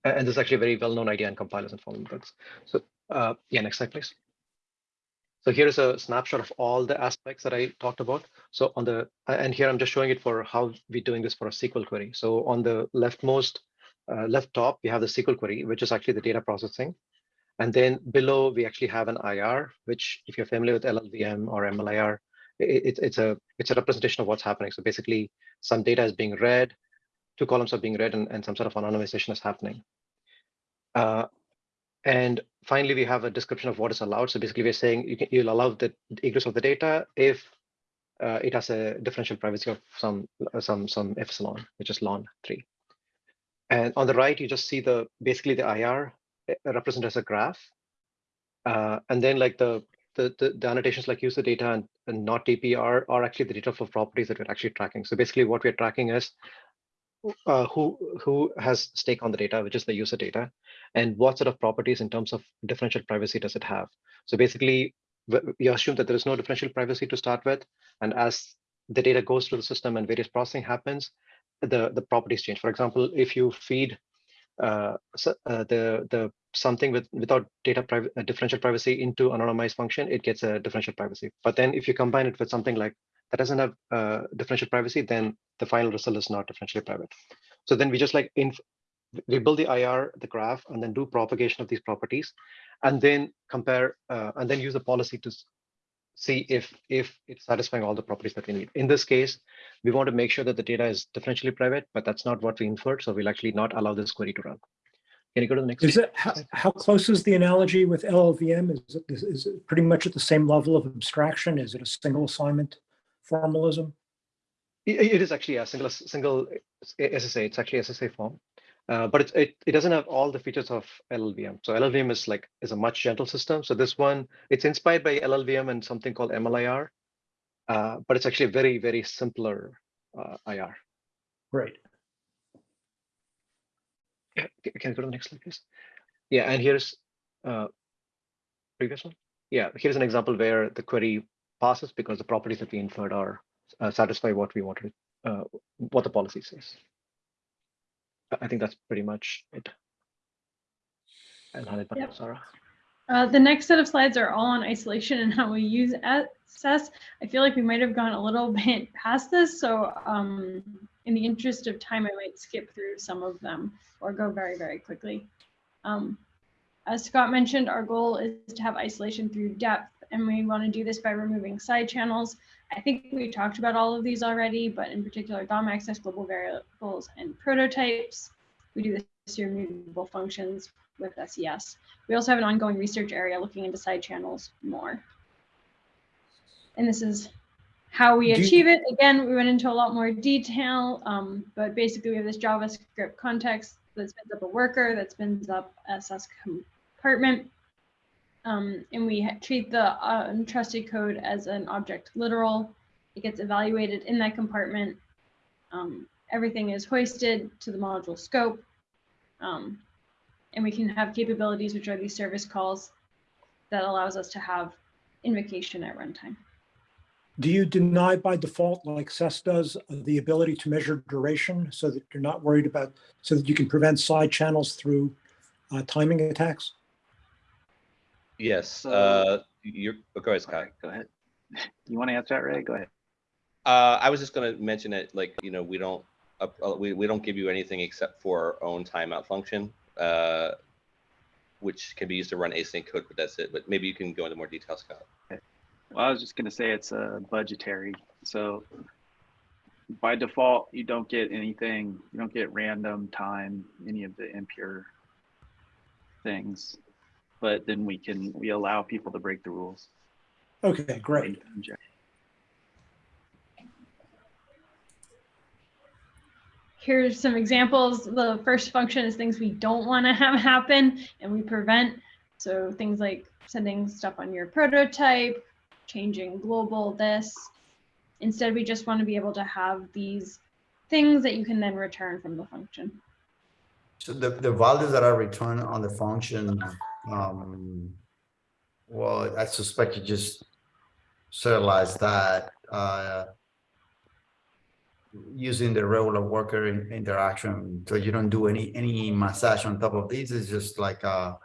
and this is actually a very well-known idea in compilers and following books. So uh, yeah, next slide, please. So here's a snapshot of all the aspects that I talked about. So on the, and here I'm just showing it for how we're doing this for a SQL query. So on the leftmost, uh, left top, we have the SQL query, which is actually the data processing. And then below, we actually have an IR, which if you're familiar with LLVM or MLIR, it, it's a it's a representation of what's happening. So basically, some data is being read, two columns are being read and, and some sort of anonymization is happening. Uh, and finally, we have a description of what is allowed. So basically, we're saying you can, you'll allow the egress of the data if uh, it has a differential privacy of some some some epsilon, which is lon three. And on the right, you just see the basically the IR eh, represented as a graph, uh, and then like the the, the, the annotations like user data and, and not are, are actually the data for properties that we're actually tracking. So basically what we're tracking is uh, who who has stake on the data, which is the user data, and what sort of properties in terms of differential privacy does it have? So basically, you assume that there is no differential privacy to start with, and as the data goes through the system and various processing happens, the the properties change. For example, if you feed uh, so, uh, the the something with without data private uh, differential privacy into anonymized function, it gets a differential privacy. But then if you combine it with something like that doesn't have uh, differential privacy, then the final result is not differentially private. So then we just like in we build the IR, the graph, and then do propagation of these properties, and then compare uh, and then use the policy to see if if it's satisfying all the properties that we need. In this case, we want to make sure that the data is differentially private, but that's not what we inferred. So we'll actually not allow this query to run. Can you go to the next? Is it how, how close is the analogy with LLVM? Is it, is, is it pretty much at the same level of abstraction? Is it a single assignment? formalism? It is actually a single single SSA. It's actually SSA form, uh, but it, it it doesn't have all the features of LLVM. So LLVM is like is a much gentle system. So this one it's inspired by LLVM and something called MLIR, uh, but it's actually a very very simpler uh, IR. Right. Yeah, can I go to the next slide, please? Yeah, and here's uh, previous one. Yeah, here's an example where the query passes because the properties that we inferred are uh, satisfy what we wanted, uh, what the policy says. I think that's pretty much it. And hand it back to Sarah. Uh, the next set of slides are all on isolation and how we use SES. I feel like we might have gone a little [LAUGHS] bit past this, so um, in the interest of time, I might skip through some of them or go very, very quickly. Um, as Scott mentioned, our goal is to have isolation through depth and we want to do this by removing side channels. I think we talked about all of these already, but in particular DOM access, global variables, and prototypes. We do this through mutable functions with SES. We also have an ongoing research area looking into side channels more. And this is how we achieve it. Again, we went into a lot more detail, um, but basically we have this JavaScript context that spins up a worker, that spins up SES compartment, um, and we treat the uh, untrusted code as an object literal. It gets evaluated in that compartment. Um, everything is hoisted to the module scope. Um, and we can have capabilities, which are these service calls that allows us to have invocation at runtime. Do you deny by default, like SES does, the ability to measure duration so that you're not worried about, so that you can prevent side channels through uh, timing attacks? Yes. So- Uh, you're, oh, go ahead, Scott. Okay, go ahead. [LAUGHS] You want to answer that, Ray? Go ahead. Uh, I was just gonna mention it, like, you know, we don't, uh, we, we don't give you anything except for our own timeout function. Uh, which can be used to run async code, but that's it. But maybe you can go into more detail, Scott. Well, I was just gonna say it's uh, budgetary, so by default, you don't get anything, you don't get random time, any of the impure things. But then we can, we allow people to break the rules. Okay, great. Here's some examples. The first function is things we don't want to have happen and we prevent. So things like sending stuff on your prototype, changing global this. Instead, we just want to be able to have these things that you can then return from the function. So the, the values that are returned on the function, um, well, I suspect you just serialize that, uh, using the regular worker in- interaction. So you don't do any, any massage on top of these. It's just like a,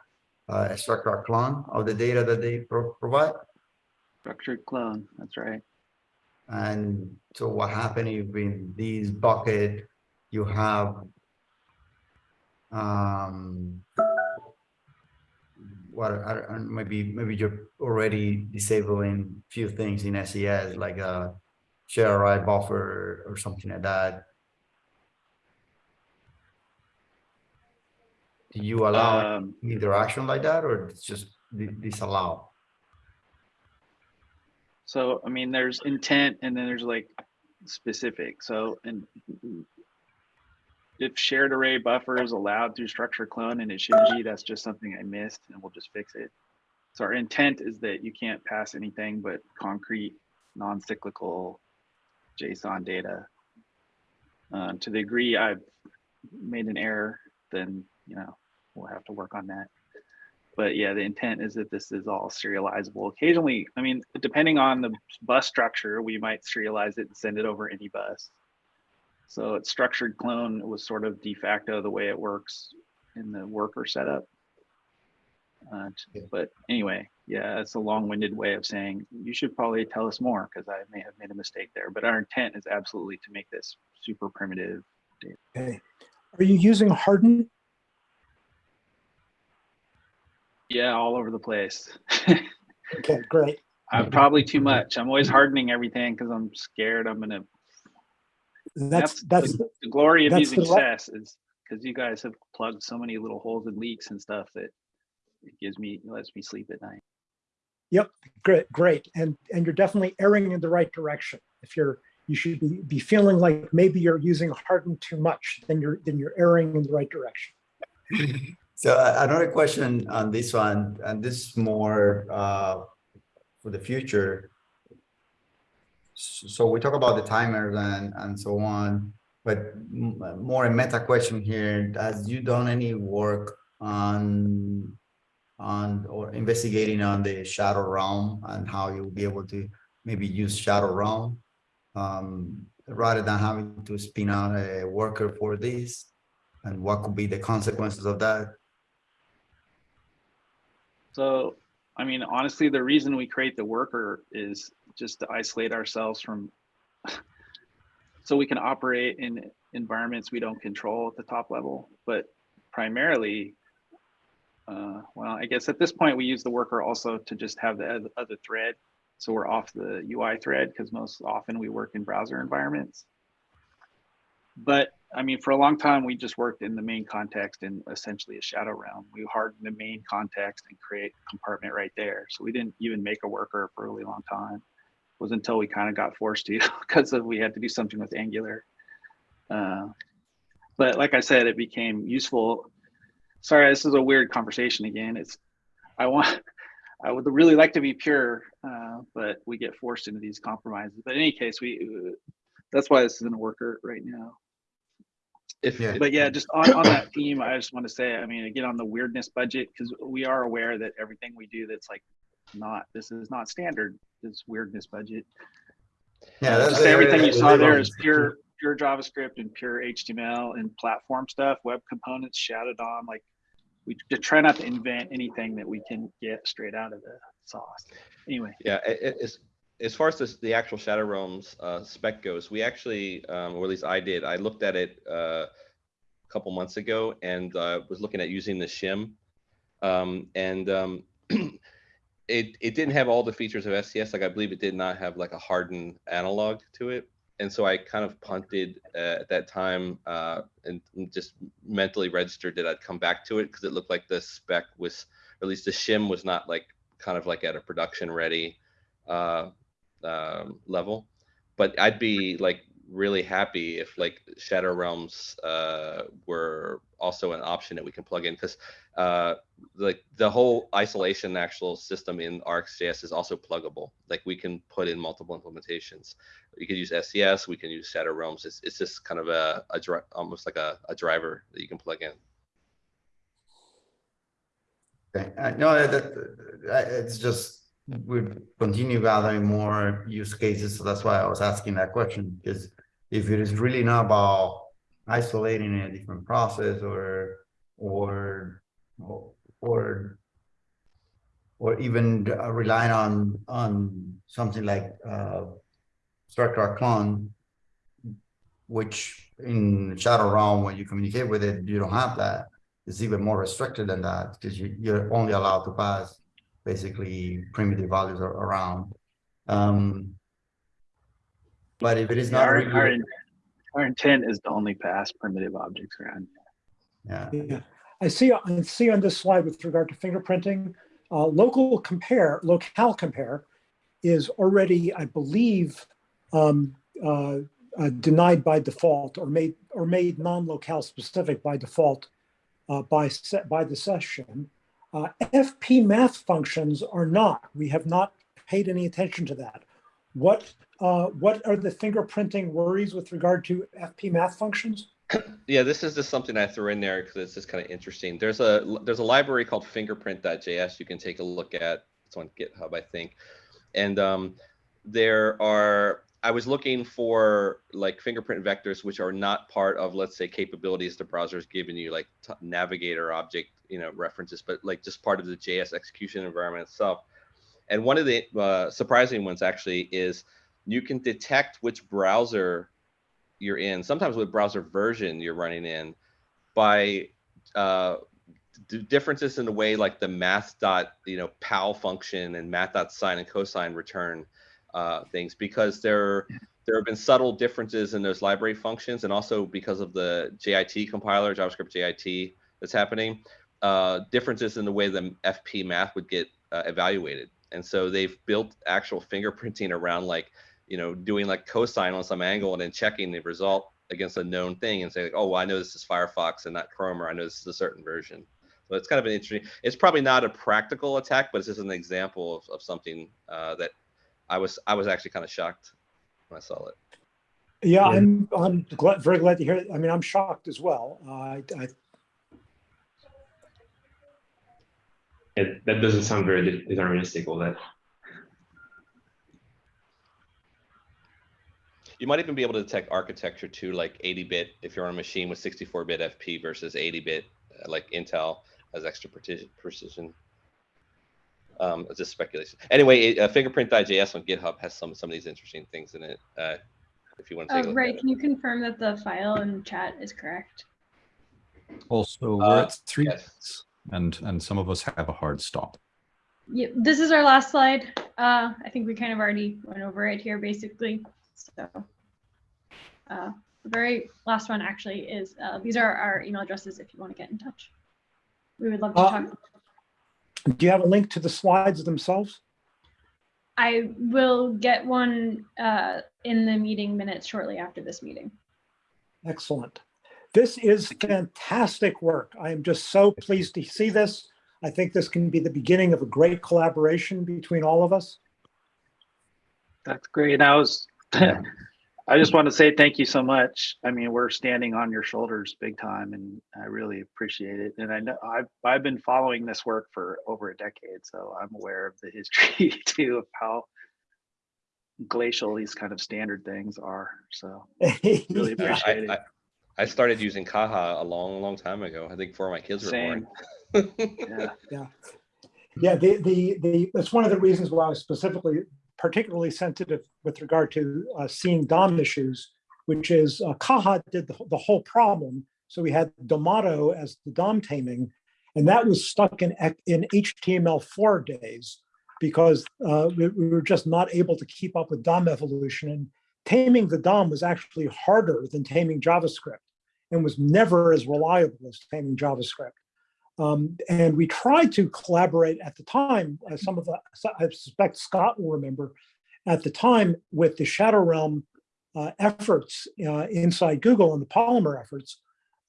a structural clone of the data that they pro- provide. Structured clone, that's right. And so what happened if in this bucket, you have um what I don't- maybe maybe you're already disabling few things in SES like a shared array buffer or something like that. Do you allow Um, interaction like that or it's just di- disallow? So, I mean, there's intent and then there's like specific. So, and if shared array buffer is allowed through structure clone and it shouldn't be, that's just something I missed and we'll just fix it. So our intent is that you can't pass anything but concrete, non-cyclical JSON data. Uh, to the degree I've made an error, then, you know, we'll have to work on that but yeah, the intent is that this is all serializable. Occasionally, I mean, depending on the bus structure, we might serialize it and send it over any bus. So it's structured clone was sort of de facto the way it works in the worker setup. Uh, t- but anyway, yeah, it's a long-winded way of saying you should probably tell us more because I may have made a mistake there. But our intent is absolutely to make this super primitive. data. Okay. Are you using Harden? Yeah, all over the place. [LAUGHS] Okay, great. I'm probably too much. I'm always hardening everything because I'm scared I'm gonna. That's, that's, the, the glory of that's using the le- SES is because you guys have plugged so many little holes and leaks and stuff that it gives me lets me sleep at night. Yep, great, great. And, and you're definitely erring in the right direction. If you're, you should be, be feeling like maybe you're using Harden too much, then you're, then you're erring in the right direction. [LAUGHS] So uh, another question on this one, and this is more uh, for the future. So we talk about the timers and, and so on, but more a meta question here. Has you done any work on, on, or investigating on the shadow realm and how you'll be able to maybe use shadow realm? um, Rather than having to spin out a worker for this? And what could be the consequences of that? So, I mean, honestly, the reason we create the worker is just to isolate ourselves from, [LAUGHS] so we can operate in environments we don't control at the top level. But primarily, uh, well, I guess at this point we use the worker also to just have the other thread. So we're off the UI thread because most often we work in browser environments. But I mean, for a long time, we just worked in the main context in essentially a shadow realm. We hardened the main context and create compartment right there. So we didn't even make a worker for a really long time. It was until we kind of got forced to [LAUGHS] because of we had to do something with Angular. Uh, but like I said, it became useful. Sorry, this is a weird conversation again. It's I want [LAUGHS] I would really like to be pure, uh, but we get forced into these compromises. But in any case, we uh, that's why this isn't a worker right now. If, Yeah. But yeah, just on, on that theme, I just want to say, I mean, again, on the weirdness budget, because we are aware that everything we do that's like not, this is not standard, this weirdness budget. Yeah, that's Just everything that you we saw live there on. is pure, pure JavaScript and pure HTML and platform stuff, web components shouted on, like we to try not to invent anything that we can get straight out of the sauce. Anyway, Yeah, a- a- as, as far as this, the actual Shadow Realms uh, spec goes, we actually, um, or at least I did, I looked at it uh, a couple months ago and uh, was looking at using the shim Um, and um, it it didn't have all the features of SES. Like I believe it did not have like a hardened analog to it. And so I kind of punted uh, at that time uh, and just mentally registered that I'd come back to it because it looked like the spec was, or at least the shim was not like kind of like at a production ready uh, um, level. But I'd be like really happy if like Shadow Realms uh, were also an option that we can plug in because uh, like the whole isolation actual system in ArcsJS is also pluggable. Like we can put in multiple implementations. You could use SES, we can use Shadow Realms. It's, it's just kind of a, a dri- almost like a, a driver that you can plug in. Okay, uh, no, that, that- it's just, we continue gathering more use cases, so that's why I was asking that question, because if it is really not about isolating a different process or, or, or, or even relying on, on something like, uh, structural clone, which in the Shadow Realm, when you communicate with it, you don't have that. It's even more restricted than that because you, you're only allowed to pass basically primitive values are around. Um, but if it is Yeah, not Our, really, our, our intent is to only pass primitive objects around. yeah, Yeah, I see, I see on this slide with regard to fingerprinting, uh, local compare, locale compare is already, I believe, um, uh, uh, denied by default or made, or made non-locale specific by default uh, by, by the session. Uh, FP math functions are not. We have not paid any attention to that. What, uh, what are the fingerprinting worries with regard to FP math functions? [CLEARS THROAT] Yeah, this is just something I threw in there because it's just kind of interesting. There's a there's a library called fingerprint.js you can take a look at. It's on GitHub, I think. And um, there are I was looking for like fingerprint vectors which are not part of let's say capabilities the browser is giving you like navigator object you know references but like just part of the JS execution environment itself. And one of the uh, surprising ones actually is you can detect which browser you're in, sometimes with browser version you're running in, by uh, differences in the way like the math dot you know pal function and math dot sine and cosine return uh, things because there there have been subtle differences in those library functions and also because of the JIT compiler JavaScript JIT that's happening uh, differences in the way the FP math would get uh, evaluated and so they've built actual fingerprinting around like you know doing like cosine on some angle and then checking the result against a known thing and saying, like, oh well, I know this is Firefox and not Chrome or I know this is a certain version. So it's kind of an interesting. It's probably not a practical attack, but it's just an example of, of something uh, that I was I was actually kind of shocked when I saw it. Yeah, I'm, I'm glad, very glad to hear. it. I mean, I'm shocked as well. Uh, I, I, It, that doesn't sound very deterministic, all that. You might even be able to detect architecture too, like 80-bit if you're on a machine with 64-bit FP versus 80-bit, uh, like Intel has extra precision. precision. Um, it's just speculation. Anyway, it- uh, fingerprint.js on GitHub has some some of these interesting things in it. Uh, if you want to take a Uh, look Ray, at it. can you confirm that the file in chat is correct? Also, we're Uh, at three yes. minutes, and and some of us have a hard stop. Yeah, this is our last slide. Uh, I think we kind of already went over it here, basically. So, uh, the very last one actually is uh, these are our email addresses if you want to get in touch. We would love to Uh, talk. do you have a link to the slides themselves? I will get one uh, in the meeting minutes shortly after this meeting. Excellent. This is fantastic work. I am just so pleased to see this. I think this can be the beginning of a great collaboration between all of us. That's great. And I was, [LAUGHS] I just want to say thank you so much. I mean, we're standing on your shoulders big time and I really appreciate it. And I know I've, I've been following this work for over a decade, so I'm aware of the [LAUGHS] history too of how glacial these kind of standard things are. So [LAUGHS] really Yeah. appreciate it. I, I, I started using Caja a long, long time ago. I think before my kids were Same. [LAUGHS] born. Yeah. Yeah, the, the, the, that's one of the reasons why I was specifically, particularly sensitive with regard to uh, seeing DOM issues, which is uh, Caja did the, the whole problem. So we had Domado as the DOM taming. And that was stuck in, in HTML4 days because uh, we, we were just not able to keep up with DOM evolution. And taming the DOM was actually harder than taming JavaScript and was never as reliable as taming JavaScript. Um, and we tried to collaborate at the time, as some of the, I suspect Scott will remember, at the time with the Shadow Realm uh, efforts uh, inside Google and the Polymer efforts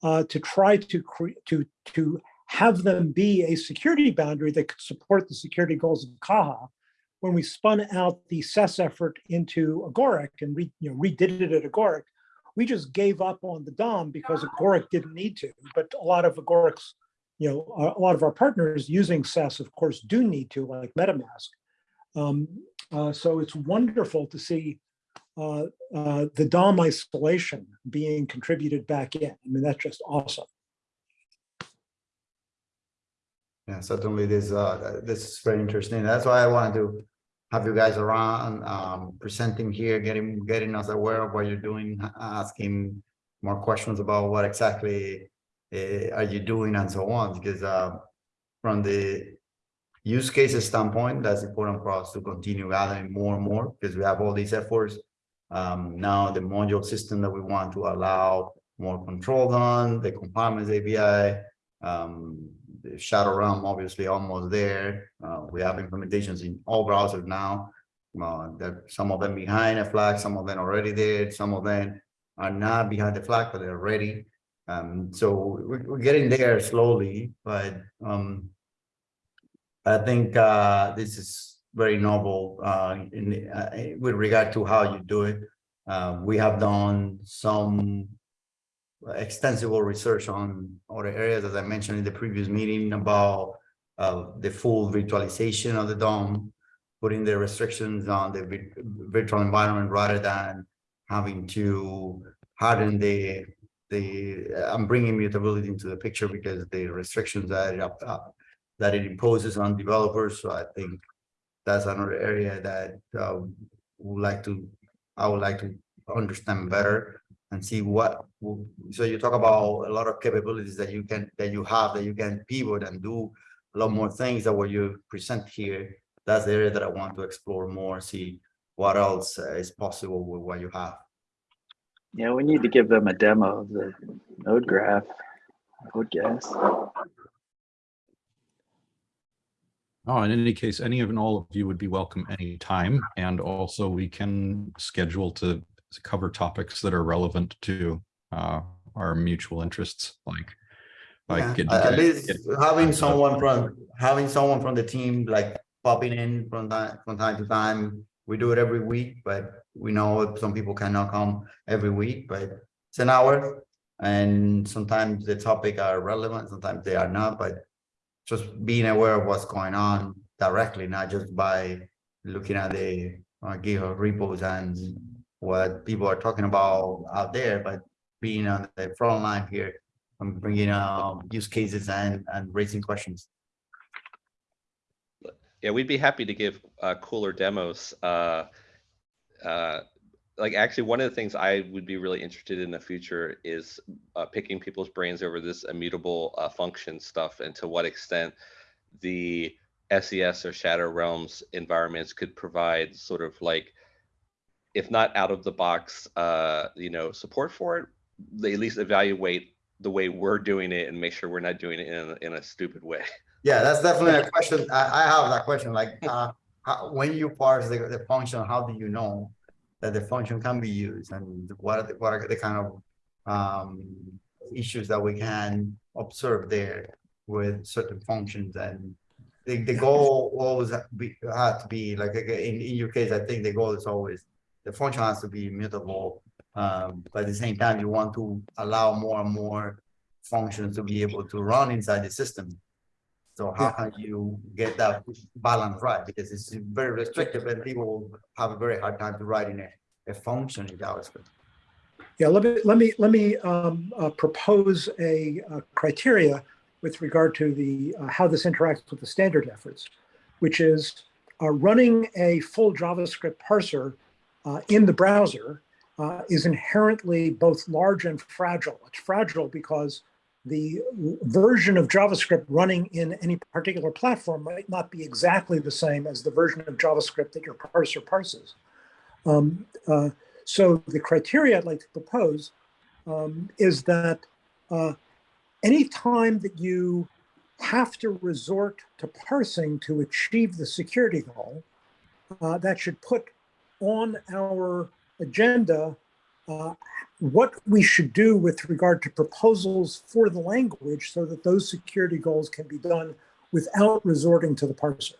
uh, to try to to to have them be a security boundary that could support the security goals of Caja. When we spun out the SES effort into Agoric and re, you know, redid it at Agoric, we just gave up on the DOM because Agoric didn't need to. But a lot of Agoric's, you know, a lot of our partners using SES, of course, do need to, like MetaMask. Um, uh, so it's wonderful to see uh, uh, the DOM isolation being contributed back in. I mean, that's just awesome. Yeah, certainly this uh, this is very interesting. That's why I wanted to have you guys around, um, presenting here, getting getting us aware of what you're doing, asking more questions about what exactly uh, are you doing and so on. Because uh, from the use cases standpoint, that's important for us to continue gathering more and more because we have all these efforts. Um, now the module system that we want to allow more control on, the compartments API, um, the Shadow Realm obviously almost there. Uh, we have implementations in all browsers now. Uh, there some of them behind a flag, some of them already there, some of them are not behind the flag, but they're ready. Um, so we're, we're, getting there slowly, but um, I think uh, this is very novel uh, in, uh, with regard to how you do it. Uh, we have done some extensive research on other areas, as I mentioned in the previous meeting, about uh, the full virtualization of the DOM, putting the restrictions on the virtual environment rather than having to harden the the. I'm bringing mutability into the picture because the restrictions that it up that it imposes on developers. So I think that's another area that uh, would like to I would like to understand better and see what so you talk about a lot of capabilities that you can that you have that you can pivot and do a lot more things that what you present here that's the area that i want to explore more see what else uh, is possible with what you have yeah we need to give them a demo of the node graph i would guess Oh, in any case, any of and all of you would be welcome anytime. And also we can schedule to cover topics that are relevant to uh, our mutual interests, like like yeah, get, at least get, having someone from having someone from the team like popping in from that from time to time. We do it every week, but we know some people cannot come every week, but it's an hour. And sometimes the topic are relevant, sometimes they are not, but just being aware of what's going on directly, not just by looking at the uh, GitHub repos and what people are talking about out there, but being on the front line here and bringing um, use cases and, and raising questions. Yeah, we'd be happy to give uh, cooler demos. Uh, uh, like actually one of the things I would be really interested in the future is uh, picking people's brains over this immutable uh, function stuff and to what extent the SES or Shadow Realms environments could provide sort of like if not out of the box, uh, you know, support for it, they at least evaluate the way we're doing it and make sure we're not doing it in a, in a stupid way. Yeah, that's definitely a question. I, I have that question. Like, uh, how, when you parse the, the function, how do you know that the function can be used, and what are the, what are the kind of um, issues that we can observe there with certain functions and the, the goal always be, had to be like in, in your case, I think the goal is always the function has to be immutable. Um, but at the same time, you want to allow more and more functions to be able to run inside the system. So how yeah. can you get that balance right? Because it's very restrictive and people have a very hard time to write in a, a function in JavaScript. Yeah, let me let me let me um, uh, propose a, a, criteria with regard to the uh, how this interacts with the standard efforts, which is uh, running a full JavaScript parser uh, in the browser uh, is inherently both large and fragile. It's fragile because the version of JavaScript running in any particular platform might not be exactly the same as the version of JavaScript that your parser parses. Um, uh, so the criteria I'd like to propose um, is that uh, anytime that you have to resort to parsing to achieve the security goal, uh, that should put on our agenda uh, what we should do with regard to proposals for the language so that those security goals can be done without resorting to the parser.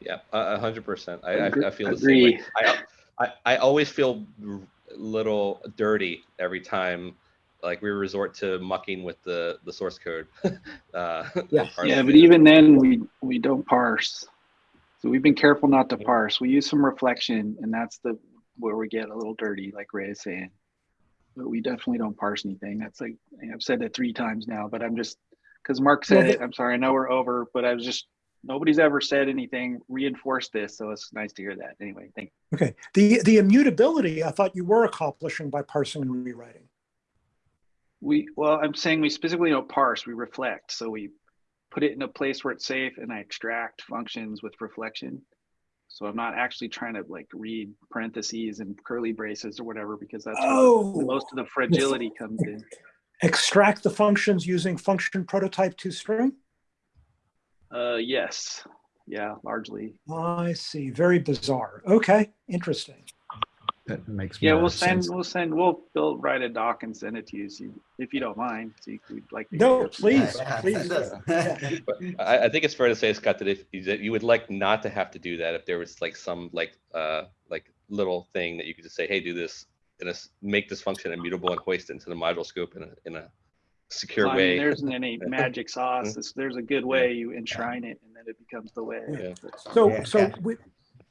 Yeah, a a hundred percent. I, I, I feel the agree. same way. I, I, I always feel r- a little dirty every time, like we resort to mucking with the, the source code. [LAUGHS] uh, Yeah. Yeah, but even then, we, we don't parse. So we've been careful not to parse. We use some reflection and that's the, where we get a little dirty, like Ray is saying. But we definitely don't parse anything. That's like, I've said that three times now, but I'm just, because Mark said it, I'm sorry, I know we're over, but I was just, nobody's ever said anything, reinforced this, so it's nice to hear that. Anyway, thank You. Okay, the, the immutability I thought you were accomplishing by parsing and rewriting. We, well, I'm saying we specifically don't parse, we reflect. So we put it in a place where it's safe and I extract functions with reflection. So I'm not actually trying to like read parentheses and curly braces or whatever, because that's where Oh. most of the fragility comes in. Extract the functions using function prototype to string? Uh, yes, yeah, largely. I see, very bizarre. Okay, interesting. That makes Yeah, more we'll send, sense. we'll send, we'll, we'll write a doc and send it to you, so you- if you don't mind, so you- we'd like. to No, it. please, Yeah, please. [LAUGHS] But I, I think it's fair to say, Scott, that if that you would like not to have to do that, if there was like some like uh like little thing that you could just say, hey, do this and a s- make this function immutable and hoist it into the module scope in a in a secure Well, I mean, way. There isn't any [LAUGHS] magic sauce. It's- There's a good way you enshrine it and then it becomes the way. Yeah. So, Yeah, so yeah.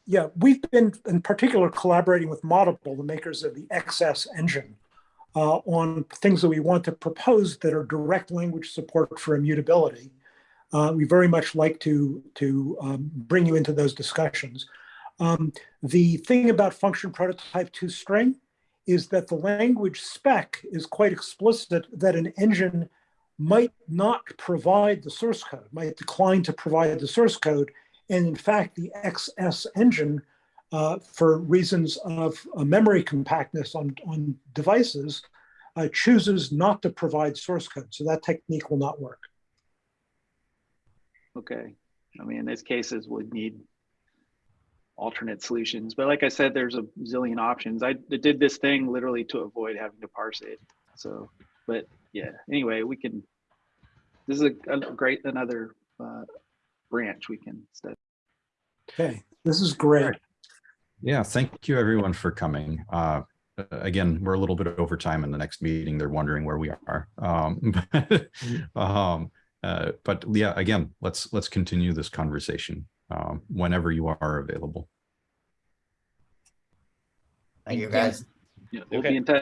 Yeah, we've been in particular collaborating with Moddable, the makers of the XS engine, uh, on things that we want to propose that are direct language support for immutability. Uh, we very much like to to um, bring you into those discussions. Um, the thing about function prototype to string is that the language spec is quite explicit that an engine might not provide the source code, might decline to provide the source code. And in fact, the XS engine, uh, for reasons of uh, memory compactness on, on devices, uh, chooses not to provide source code. So that technique will not work. Okay. I mean, in these cases would need alternate solutions. But like I said, there's a zillion options. I did this thing literally to avoid having to parse it. So, but yeah, anyway, we can, this is a, a great, another uh, branch we can study. Okay, this is great. Yeah, thank you everyone for coming. Uh, again, we're a little bit over time in the next meeting. They're wondering where we are. Um, [LAUGHS] but, um, uh, but yeah, again, let's let's continue this conversation um, whenever you are available. Thank you, guys. Yeah, We'll Okay. be in touch.